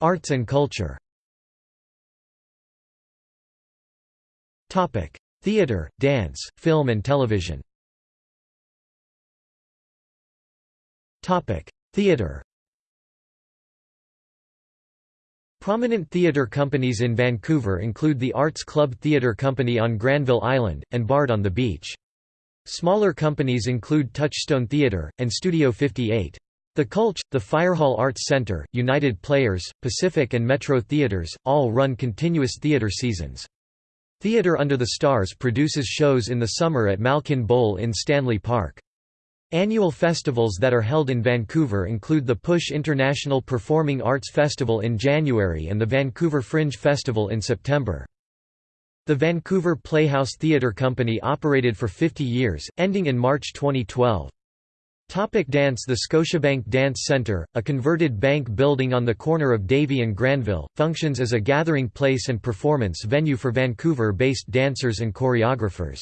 Arts and culture. Theatre, dance, film and television. Theatre Prominent theatre companies in Vancouver include the Arts Club Theatre Company on Granville Island, and Bard on the Beach. Smaller companies include Touchstone Theatre, and Studio 58. The Cultch, the Firehall Arts Centre, United Players, Pacific and Metro Theatres, all run continuous theatre seasons. Theatre Under the Stars produces shows in the summer at Malkin Bowl in Stanley Park. Annual festivals that are held in Vancouver include the Push International Performing Arts Festival in January and the Vancouver Fringe Festival in September. The Vancouver Playhouse Theatre Company operated for 50 years, ending in March 2012. Topic dance The Scotiabank Dance Centre, a converted bank building on the corner of Davie and Granville, functions as a gathering place and performance venue for Vancouver-based dancers and choreographers.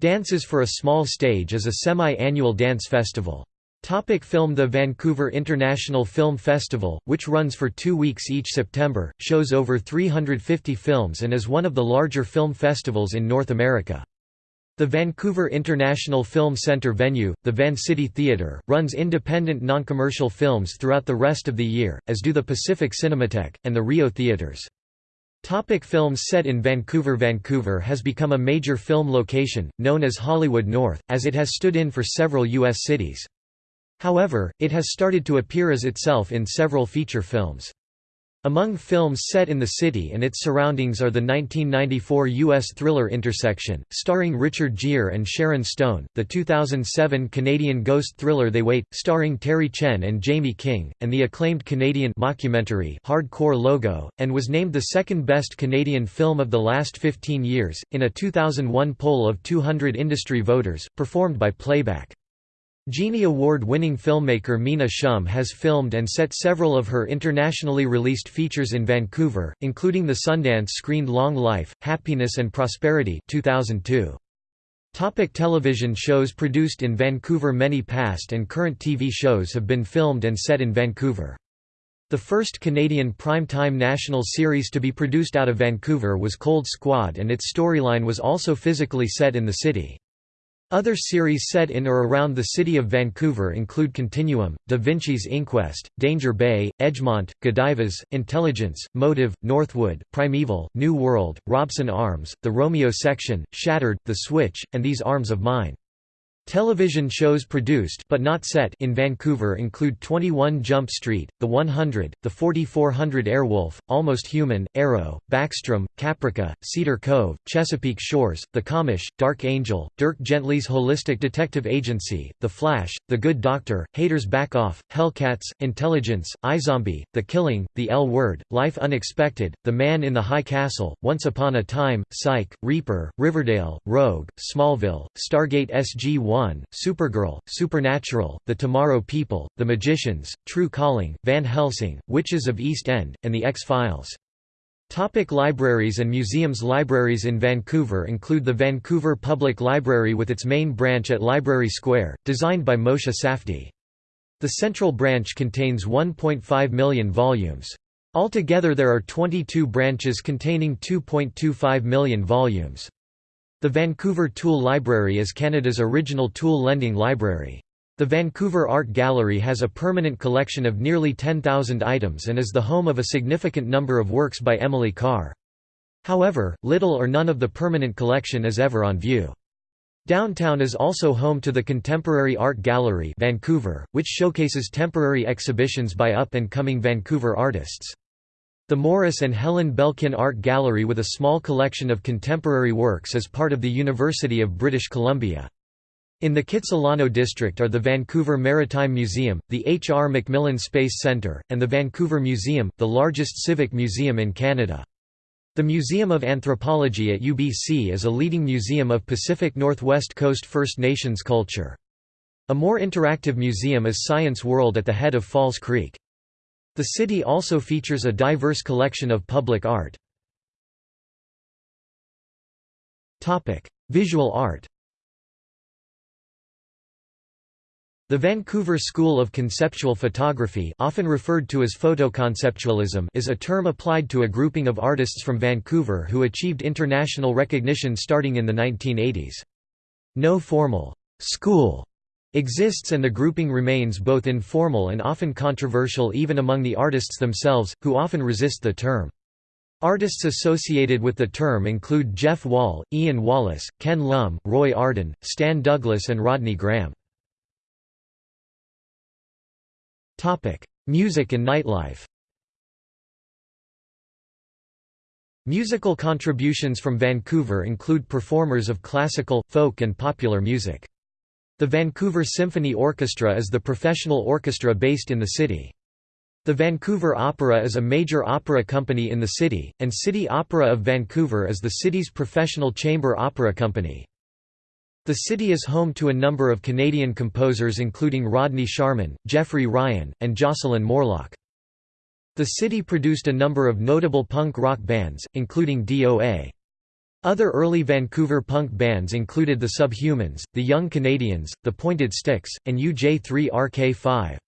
Dances for a Small Stage is a semi-annual dance festival. Topic film The Vancouver International Film Festival, which runs for two weeks each September, shows over 350 films and is one of the larger film festivals in North America. The Vancouver International Film Centre venue, the Vancity Theatre, runs independent non-commercial films throughout the rest of the year, as do the Pacific Cinematheque, and the Rio Theatres. Topic films set in Vancouver Vancouver has become a major film location, known as Hollywood North, as it has stood in for several U.S. cities. However, it has started to appear as itself in several feature films. Among films set in the city and its surroundings are the 1994 U.S. thriller Intersection, starring Richard Gere and Sharon Stone, the 2007 Canadian ghost thriller They Wait, starring Terry Chen and Jaime King, and the acclaimed Canadian mockumentary Hardcore Logo, and was named the second best Canadian film of the last 15 years, in a 2001 poll of 200 industry voters, performed by Playback. Genie Award-winning filmmaker Mina Shum has filmed and set several of her internationally released features in Vancouver, including the Sundance-screened Long Life, Happiness and Prosperity 2002. Topic television shows produced in Vancouver Many past and current TV shows have been filmed and set in Vancouver. The first Canadian prime-time national series to be produced out of Vancouver was Cold Squad and its storyline was also physically set in the city. Other series set in or around the city of Vancouver include Continuum, Da Vinci's Inquest, Danger Bay, Edgemont, Godivas, Intelligence, Motive, Northwood, Primeval, New World, Robson Arms, The Romeo Section, Shattered, The Switch, and These Arms of Mine. Television shows produced but not set in Vancouver include 21 Jump Street, The 100, The 4400 Airwolf, Almost Human, Arrow, Backstrom, Caprica, Cedar Cove, Chesapeake Shores, The Commish, Dark Angel, Dirk Gently's Holistic Detective Agency, The Flash, The Good Doctor, Haters Back Off, Hellcats, Intelligence, iZombie, The Killing, The L Word, Life Unexpected, The Man in the High Castle, Once Upon a Time, Psych, Reaper, Riverdale, Rogue, Smallville, Stargate SG-1 1, Supergirl, Supernatural, The Tomorrow People, The Magicians, True Calling, Van Helsing, Witches of East End, and The X-Files. Topic libraries and museums Libraries in Vancouver include the Vancouver Public Library with its main branch at Library Square, designed by Moshe Safdie. The central branch contains 1.5 million volumes. Altogether there are 22 branches containing 2.25 million volumes. The Vancouver Tool Library is Canada's original tool lending library. The Vancouver Art Gallery has a permanent collection of nearly 10,000 items and is the home of a significant number of works by Emily Carr. However, little or none of the permanent collection is ever on view. Downtown is also home to the Contemporary Art Gallery Vancouver, which showcases temporary exhibitions by up-and-coming Vancouver artists. The Morris and Helen Belkin Art Gallery with a small collection of contemporary works is part of the University of British Columbia. In the Kitsilano district are the Vancouver Maritime Museum, the H. R. MacMillan Space Centre, and the Vancouver Museum, the largest civic museum in Canada. The Museum of Anthropology at UBC is a leading museum of Pacific Northwest Coast First Nations culture. A more interactive museum is Science World at the head of False Creek. The city also features a diverse collection of public art. Visual art The Vancouver School of Conceptual Photography often referred to as photoconceptualism is a term applied to a grouping of artists from Vancouver who achieved international recognition starting in the 1980s. No formal «school» exists and the grouping remains both informal and often controversial even among the artists themselves, who often resist the term. Artists associated with the term include Jeff Wall, Ian Wallace, Ken Lum, Roy Arden, Stan Douglas and Rodney Graham. Music and nightlife. Musical contributions from Vancouver include performers of classical, folk and popular music. The Vancouver Symphony Orchestra is the professional orchestra based in the city. The Vancouver Opera is a major opera company in the city, and City Opera of Vancouver is the city's professional chamber opera company. The city is home to a number of Canadian composers including Rodney Sharman, Jeffrey Ryan, and Jocelyn Morlock. The city produced a number of notable punk rock bands, including DOA. Other early Vancouver punk bands included the Subhumans, the Young Canadians, the Pointed Sticks, and UJ3RK5.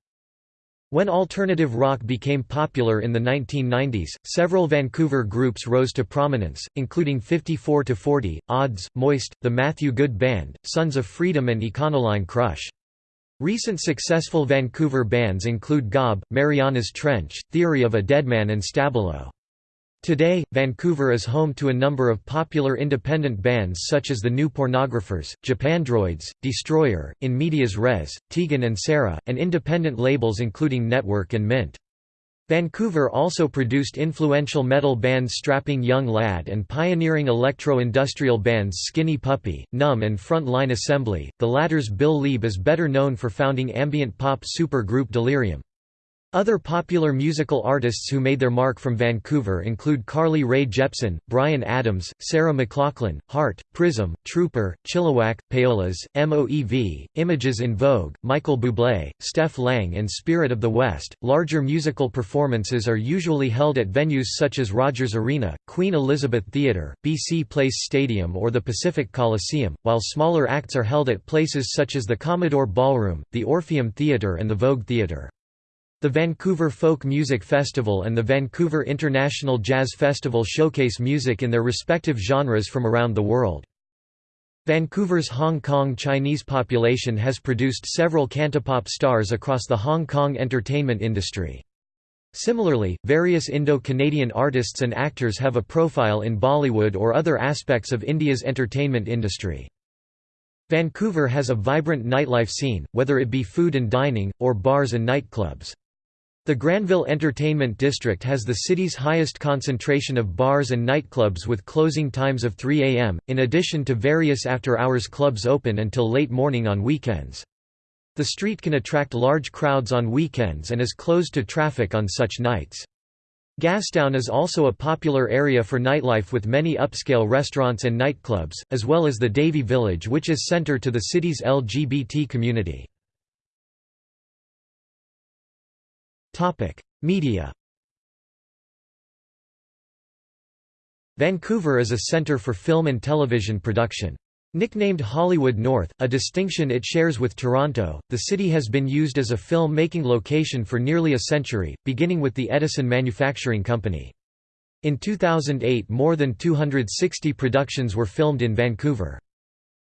When alternative rock became popular in the 1990s, several Vancouver groups rose to prominence, including 54 to 40, Odds, Moist, the Matthew Good Band, Sons of Freedom and Econoline Crush. Recent successful Vancouver bands include Gob, Mariana's Trench, Theory of a Deadman and Stabilo. Today, Vancouver is home to a number of popular independent bands such as the New Pornographers, Japandroids, Destroyer, In Medias Res, Tegan and Sara, and independent labels including Network and Mint. Vancouver also produced influential metal bands Strapping Young Lad and pioneering electro-industrial bands Skinny Puppy, Numb and Front Line Assembly, the latter's Bill Leeb is better known for founding ambient pop supergroup Delerium. Other popular musical artists who made their mark from Vancouver include Carly Rae Jepsen, Bryan Adams, Sarah McLachlan, Heart, Prism, Trooper, Chilliwack, Payolas, MOEV, Images in Vogue, Michael Bublé, Steph Lang, and Spirit of the West. Larger musical performances are usually held at venues such as Rogers Arena, Queen Elizabeth Theatre, BC Place Stadium, or the Pacific Coliseum, while smaller acts are held at places such as the Commodore Ballroom, the Orpheum Theatre, and the Vogue Theatre. The Vancouver Folk Music Festival and the Vancouver International Jazz Festival showcase music in their respective genres from around the world. Vancouver's Hong Kong Chinese population has produced several cantopop stars across the Hong Kong entertainment industry. Similarly, various Indo-Canadian artists and actors have a profile in Bollywood or other aspects of India's entertainment industry. Vancouver has a vibrant nightlife scene, whether it be food and dining, or bars and nightclubs. The Granville Entertainment District has the city's highest concentration of bars and nightclubs with closing times of 3 a.m., in addition to various after-hours clubs open until late morning on weekends. The street can attract large crowds on weekends and is closed to traffic on such nights. Gastown is also a popular area for nightlife with many upscale restaurants and nightclubs, as well as the Davie Village which is centre to the city's LGBT community. Media. Vancouver is a centre for film and television production. Nicknamed Hollywood North, a distinction it shares with Toronto, the city has been used as a film-making location for nearly a century, beginning with the Edison Manufacturing Company. In 2008 more than 260 productions were filmed in Vancouver.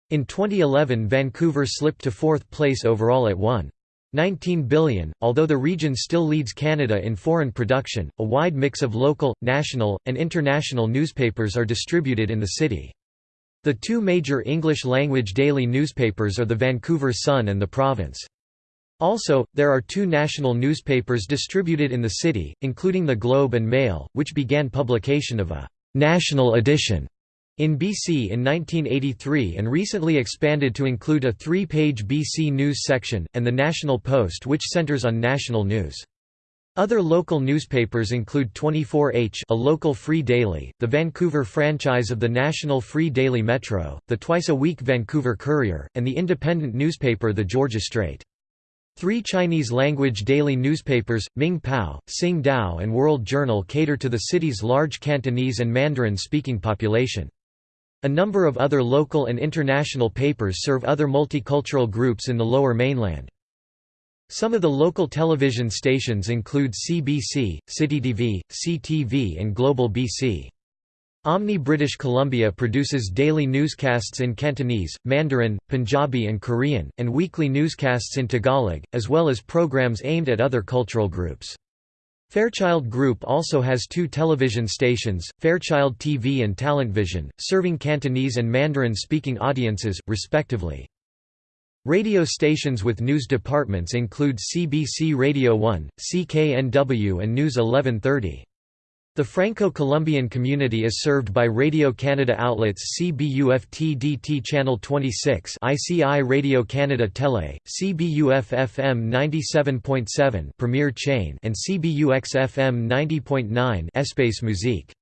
In 2011 Vancouver slipped to fourth place overall at 1. 19 billion. Although the region still leads Canada in foreign production, a wide mix of local, national, and international newspapers are distributed in the city. The two major English-language daily newspapers are the Vancouver Sun and the Province. Also, there are two national newspapers distributed in the city, including the Globe and Mail, which began publication of a «national edition» in BC in 1983 and recently expanded to include a three-page BC News section, and the National Post which centres on national news. Other local newspapers include 24H a local free daily, the Vancouver franchise of the National Free Daily Metro, the twice-a-week Vancouver Courier, and the independent newspaper The Georgia Straight. Three Chinese-language daily newspapers, Ming Pao, Sing Tao and World Journal cater to the city's large Cantonese and Mandarin-speaking population. A number of other local and international papers serve other multicultural groups in the Lower Mainland. Some of the local television stations include CBC, CityTV, CTV and Global BC. Omni British Columbia produces daily newscasts in Cantonese, Mandarin, Punjabi and Korean, and weekly newscasts in Tagalog, as well as programs aimed at other cultural groups. Fairchild Group also has two television stations, Fairchild TV and Talentvision, serving Cantonese and Mandarin-speaking audiences, respectively. Radio stations with news departments include CBC Radio 1, CKNW and News 1130. The Franco-Columbian community is served by Radio-Canada outlets CBUF-TDT Channel 26 ICI Radio-Canada Tele, CBUF-FM 97.7 Premier Chain and CBUX-FM 90.9 Espace Musique.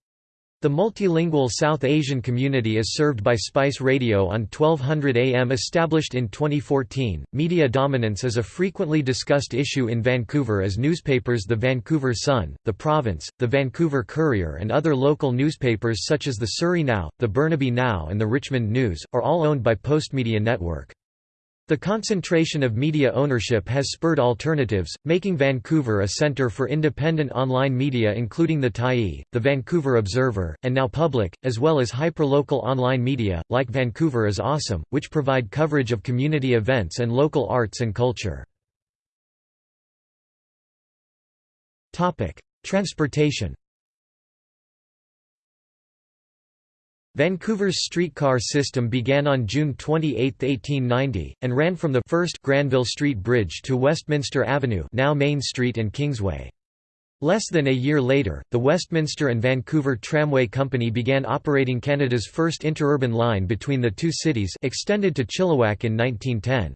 The multilingual South Asian community is served by Spice Radio on 1200 AM established in 2014. Media dominance is a frequently discussed issue in Vancouver as newspapers The Vancouver Sun, The Province, The Vancouver Courier and other local newspapers such as the Surrey Now, the Burnaby Now and the Richmond News, are all owned by Postmedia Network. The concentration of media ownership has spurred alternatives, making Vancouver a centre for independent online media including the Tyee, the Vancouver Observer, and Now Public, as well as hyperlocal online media, like Vancouver is Awesome, which provide coverage of community events and local arts and culture. Transportation Vancouver's streetcar system began on June 28, 1890, and ran from the first Granville Street Bridge to Westminster Avenue now Main Street and Kingsway. Less than a year later, the Westminster and Vancouver Tramway Company began operating Canada's first interurban line between the two cities extended to Chilliwack in 1910.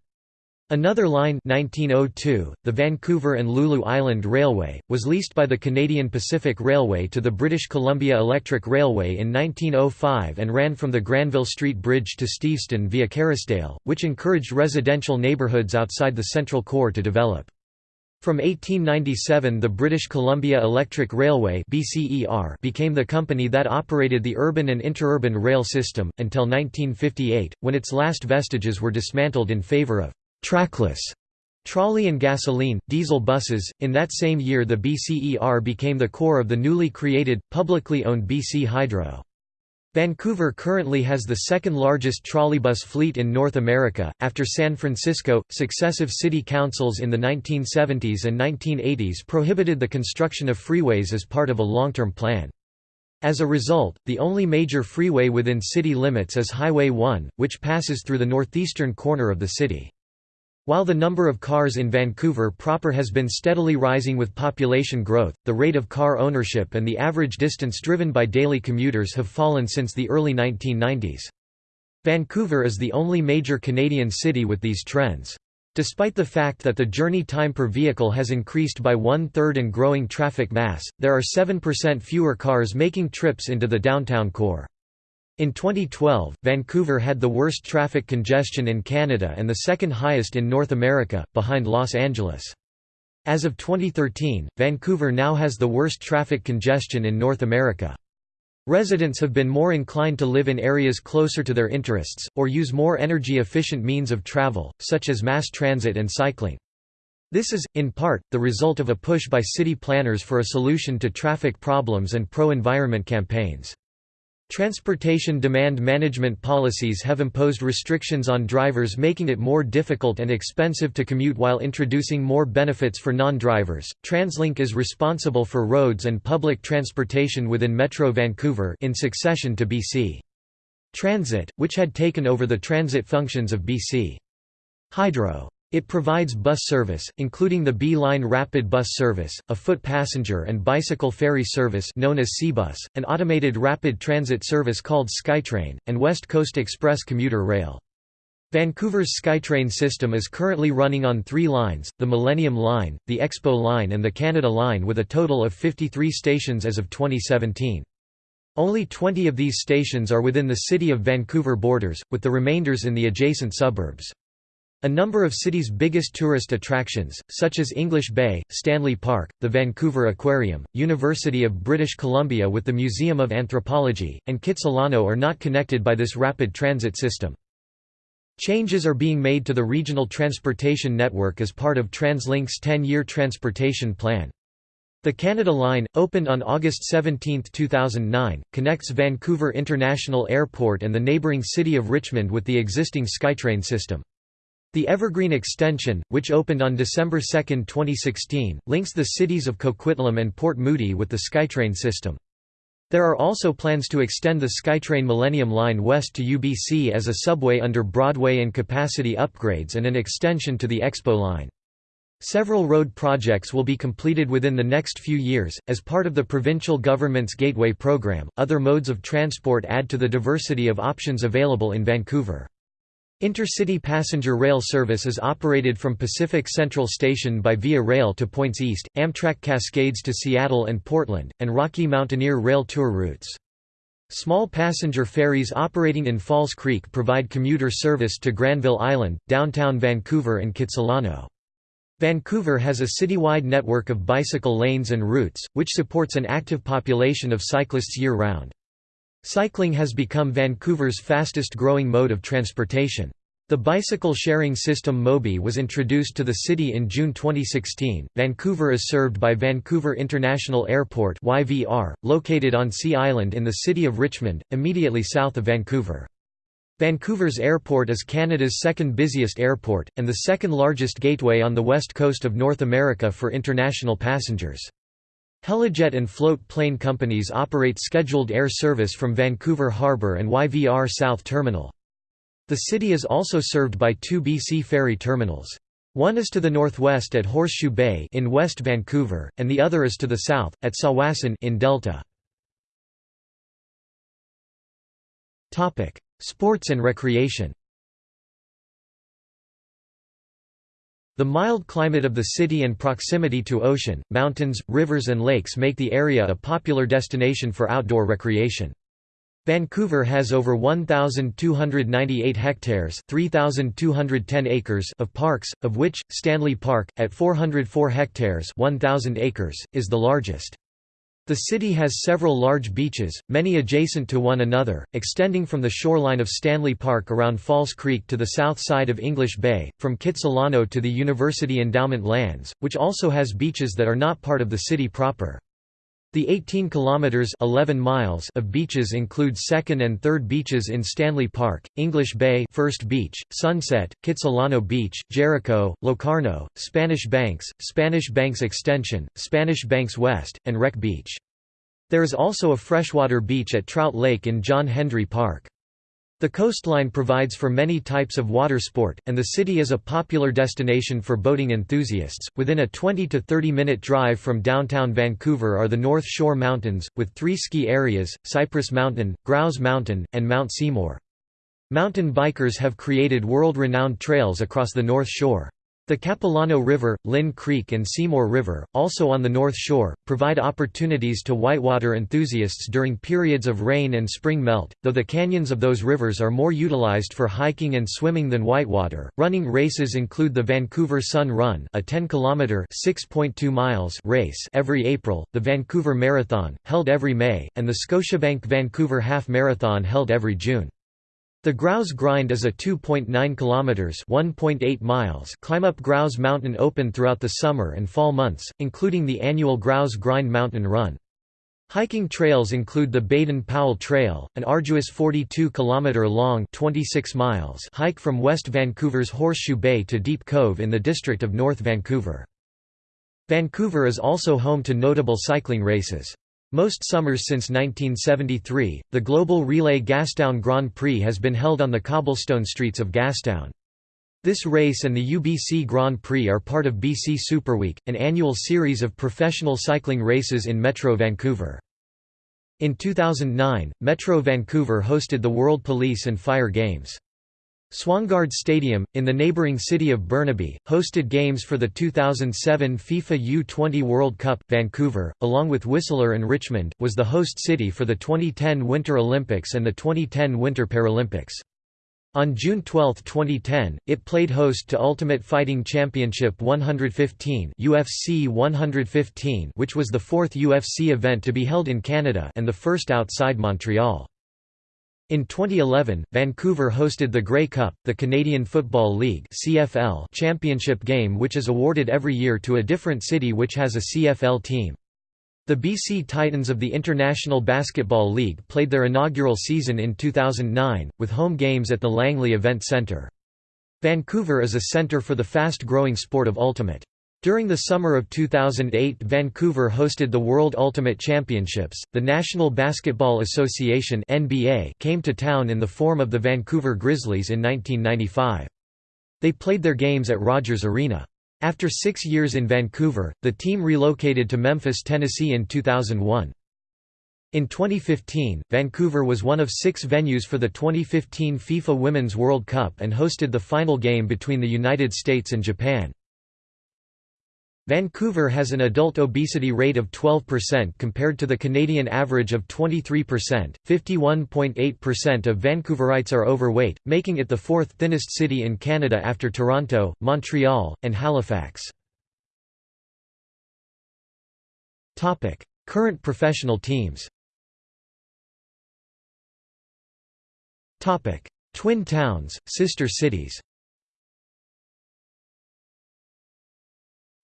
Another line 1902, the Vancouver and Lulu Island Railway, was leased by the Canadian Pacific Railway to the British Columbia Electric Railway in 1905 and ran from the Granville Street Bridge to Steveston via Kerrisdale, which encouraged residential neighbourhoods outside the central core to develop. From 1897 the British Columbia Electric Railway became the company that operated the urban and interurban rail system, until 1958, when its last vestiges were dismantled in favour of trackless trolley and gasoline, diesel buses. In that same year, the BCER became the core of the newly created, publicly owned BC Hydro. Vancouver currently has the second largest trolleybus fleet in North America, after San Francisco. Successive city councils in the 1970s and 1980s prohibited the construction of freeways as part of a long term plan. As a result, the only major freeway within city limits is Highway 1, which passes through the northeastern corner of the city. While the number of cars in Vancouver proper has been steadily rising with population growth, the rate of car ownership and the average distance driven by daily commuters have fallen since the early 1990s. Vancouver is the only major Canadian city with these trends. Despite the fact that the journey time per vehicle has increased by one-third and growing traffic mass, there are 7% fewer cars making trips into the downtown core. In 2012, Vancouver had the worst traffic congestion in Canada and the second highest in North America, behind Los Angeles. As of 2013, Vancouver now has the worst traffic congestion in North America. Residents have been more inclined to live in areas closer to their interests, or use more energy-efficient means of travel, such as mass transit and cycling. This is, in part, the result of a push by city planners for a solution to traffic problems and pro-environment campaigns. Transportation demand management policies have imposed restrictions on drivers making it more difficult and expensive to commute while introducing more benefits for non-drivers. TransLink is responsible for roads and public transportation within Metro Vancouver in succession to BC. Transit, which had taken over the transit functions of BC. Hydro. It provides bus service, including the B-Line Rapid Bus Service, a foot passenger and bicycle ferry service known as SeaBus, an automated rapid transit service called SkyTrain, and West Coast Express commuter rail. Vancouver's SkyTrain system is currently running on three lines, the Millennium Line, the Expo Line and the Canada Line with a total of 53 stations as of 2017. Only 20 of these stations are within the City of Vancouver borders, with the remainders in the adjacent suburbs. A number of city's biggest tourist attractions, such as English Bay, Stanley Park, the Vancouver Aquarium, University of British Columbia with the Museum of Anthropology, and Kitsilano are not connected by this rapid transit system. Changes are being made to the regional transportation network as part of TransLink's 10-year transportation plan. The Canada Line, opened on August 17, 2009, connects Vancouver International Airport and the neighbouring city of Richmond with the existing SkyTrain system. The Evergreen Extension, which opened on December 2, 2016, links the cities of Coquitlam and Port Moody with the SkyTrain system. There are also plans to extend the SkyTrain Millennium Line west to UBC as a subway under Broadway and capacity upgrades and an extension to the Expo Line. Several road projects will be completed within the next few years. As part of the provincial government's Gateway program, other modes of transport add to the diversity of options available in Vancouver. Intercity passenger rail service is operated from Pacific Central Station by Via Rail to points east, Amtrak Cascades to Seattle and Portland, and Rocky Mountaineer Rail tour routes. Small passenger ferries operating in False Creek provide commuter service to Granville Island, downtown Vancouver and Kitsilano. Vancouver has a citywide network of bicycle lanes and routes, which supports an active population of cyclists year-round. Cycling has become Vancouver's fastest growing mode of transportation. The bicycle sharing system Mobi was introduced to the city in June 2016. Vancouver is served by Vancouver International Airport (YVR), located on Sea Island in the city of Richmond, immediately south of Vancouver. Vancouver's airport is Canada's second busiest airport, and the second largest gateway on the west coast of North America for international passengers. Helijet and Float Plane companies operate scheduled air service from Vancouver Harbour and YVR South Terminal. The city is also served by two BC ferry terminals. One is to the northwest at Horseshoe Bay in West Vancouver, and the other is to the south, at Tsawwassen in Delta. Sports and recreation The mild climate of the city and proximity to ocean, mountains, rivers and lakes make the area a popular destination for outdoor recreation. Vancouver has over 1,298 hectares 3,210 acres of parks, of which, Stanley Park, at 404 hectares 1,000 acres, is the largest. The city has several large beaches, many adjacent to one another, extending from the shoreline of Stanley Park around False Creek to the south side of English Bay, from Kitsilano to the University Endowment Lands, which also has beaches that are not part of the city proper. The 18 kilometers 11 miles of beaches include second and third beaches in Stanley Park, English Bay, First Beach, Sunset, Kitsilano Beach, Jericho, Locarno, Spanish Banks, Spanish Banks Extension, Spanish Banks West, and Wreck Beach. There is also a freshwater beach at Trout Lake in John Hendry Park. The coastline provides for many types of water sport, and the city is a popular destination for boating enthusiasts. Within a 20 to 30 minute drive from downtown Vancouver are the North Shore Mountains, with three ski areas Cypress Mountain, Grouse Mountain, and Mount Seymour. Mountain bikers have created world renowned trails across the North Shore. The Capilano River, Lynn Creek and Seymour River, also on the North Shore, provide opportunities to whitewater enthusiasts during periods of rain and spring melt, though the canyons of those rivers are more utilized for hiking and swimming than whitewater. Running races include the Vancouver Sun Run, a 10-kilometer (6.2 miles) race every April, the Vancouver Marathon, held every May, and the Scotiabank Vancouver Half Marathon held every June. The Grouse Grind is a 2.9 kilometers (1.8 miles) climb up Grouse Mountain open throughout the summer and fall months, including the annual Grouse Grind Mountain Run. Hiking trails include the Baden-Powell Trail, an arduous 42-kilometre long 26 miles hike from West Vancouver's Horseshoe Bay to Deep Cove in the district of North Vancouver. Vancouver is also home to notable cycling races. Most summers since 1973, the Global Relay Gastown Grand Prix has been held on the cobblestone streets of Gastown. This race and the UBC Grand Prix are part of BC Superweek, an annual series of professional cycling races in Metro Vancouver. In 2009, Metro Vancouver hosted the World Police and Fire Games. Swangard Stadium, in the neighbouring city of Burnaby, hosted games for the 2007 FIFA U20 World Cup. Vancouver, along with Whistler and Richmond, was the host city for the 2010 Winter Olympics and the 2010 Winter Paralympics. On June 12, 2010, it played host to Ultimate Fighting Championship 115 UFC 115 which was the fourth UFC event to be held in Canada and the first outside Montreal. In 2011, Vancouver hosted the Grey Cup, the Canadian Football League (CFL) championship game which is awarded every year to a different city which has a CFL team. The BC Titans of the International Basketball League played their inaugural season in 2009, with home games at the Langley Event Centre. Vancouver is a centre for the fast-growing sport of ultimate. During the summer of 2008 Vancouver hosted the World Ultimate Championships. The National Basketball Association (NBA) came to town in the form of the Vancouver Grizzlies in 1995. They played their games at Rogers Arena. After six years in Vancouver, the team relocated to Memphis, Tennessee in 2001. In 2015, Vancouver was one of six venues for the 2015 FIFA Women's World Cup and hosted the final game between the United States and Japan. Vancouver has an adult obesity rate of 12% compared to the Canadian average of 23%. 51.8% of Vancouverites are overweight, making it the fourth thinnest city in Canada after Toronto, Montreal, and Halifax. Topic: Current professional teams. Topic: Twin towns, sister cities.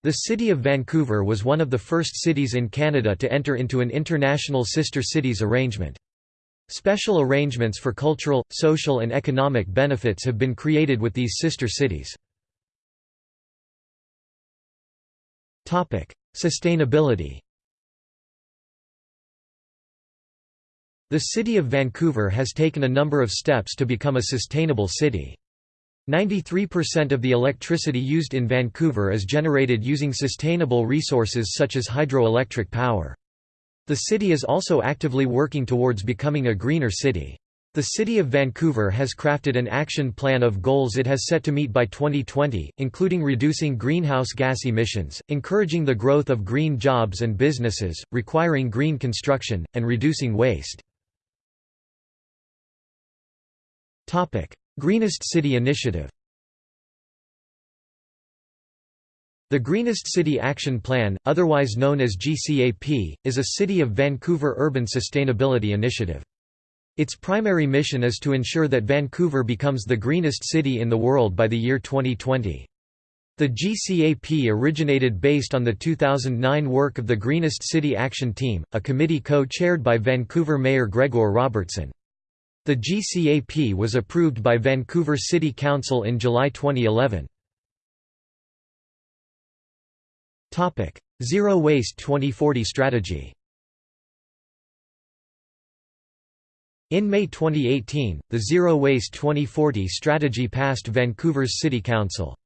The city of Vancouver was one of the first cities in Canada to enter into an international sister cities arrangement. Special arrangements for cultural, social and economic benefits have been created with these sister cities. Sustainability The city of Vancouver has taken a number of steps to become a sustainable city. 93% of the electricity used in Vancouver is generated using sustainable resources such as hydroelectric power. The city is also actively working towards becoming a greener city. The City of Vancouver has crafted an action plan of goals it has set to meet by 2020, including reducing greenhouse gas emissions, encouraging the growth of green jobs and businesses, requiring green construction, and reducing waste. Greenest City Initiative The Greenest City Action Plan, otherwise known as GCAP, is a City of Vancouver urban sustainability initiative. Its primary mission is to ensure that Vancouver becomes the greenest city in the world by the year 2020. The GCAP originated based on the 2009 work of the Greenest City Action Team, a committee co-chaired by Vancouver Mayor Gregor Robertson. The GCAP was approved by Vancouver City Council in July 2011. Zero Waste 2040 strategy In May 2018, the Zero Waste 2040 strategy passed Vancouver's City Council.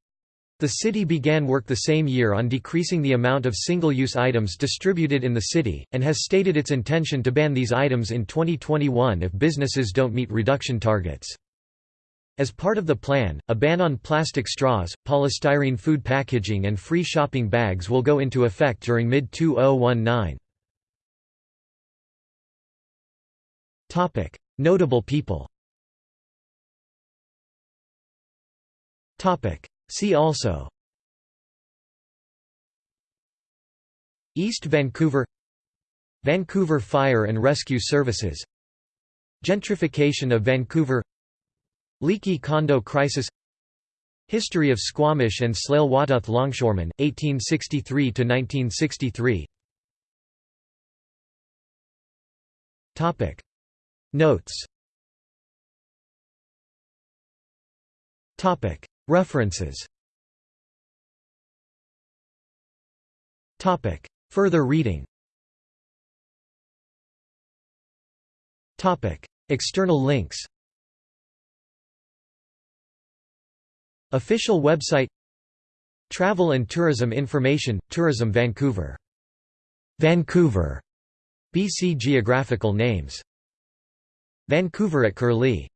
The city began work the same year on decreasing the amount of single-use items distributed in the city, and has stated its intention to ban these items in 2021 if businesses don't meet reduction targets. As part of the plan, a ban on plastic straws, polystyrene food packaging and free shopping bags will go into effect during mid-2019. Notable people See also East Vancouver Vancouver Fire and Rescue Services Gentrification of Vancouver Leaky condo crisis History of Squamish and Tsleil-Waututh longshoremen, 1863–1963 Notes References. Further reading. External links. Official website. Travel and Tourism Information – Tourism Vancouver. Vancouver. BC Geographical names. Vancouver at Curlie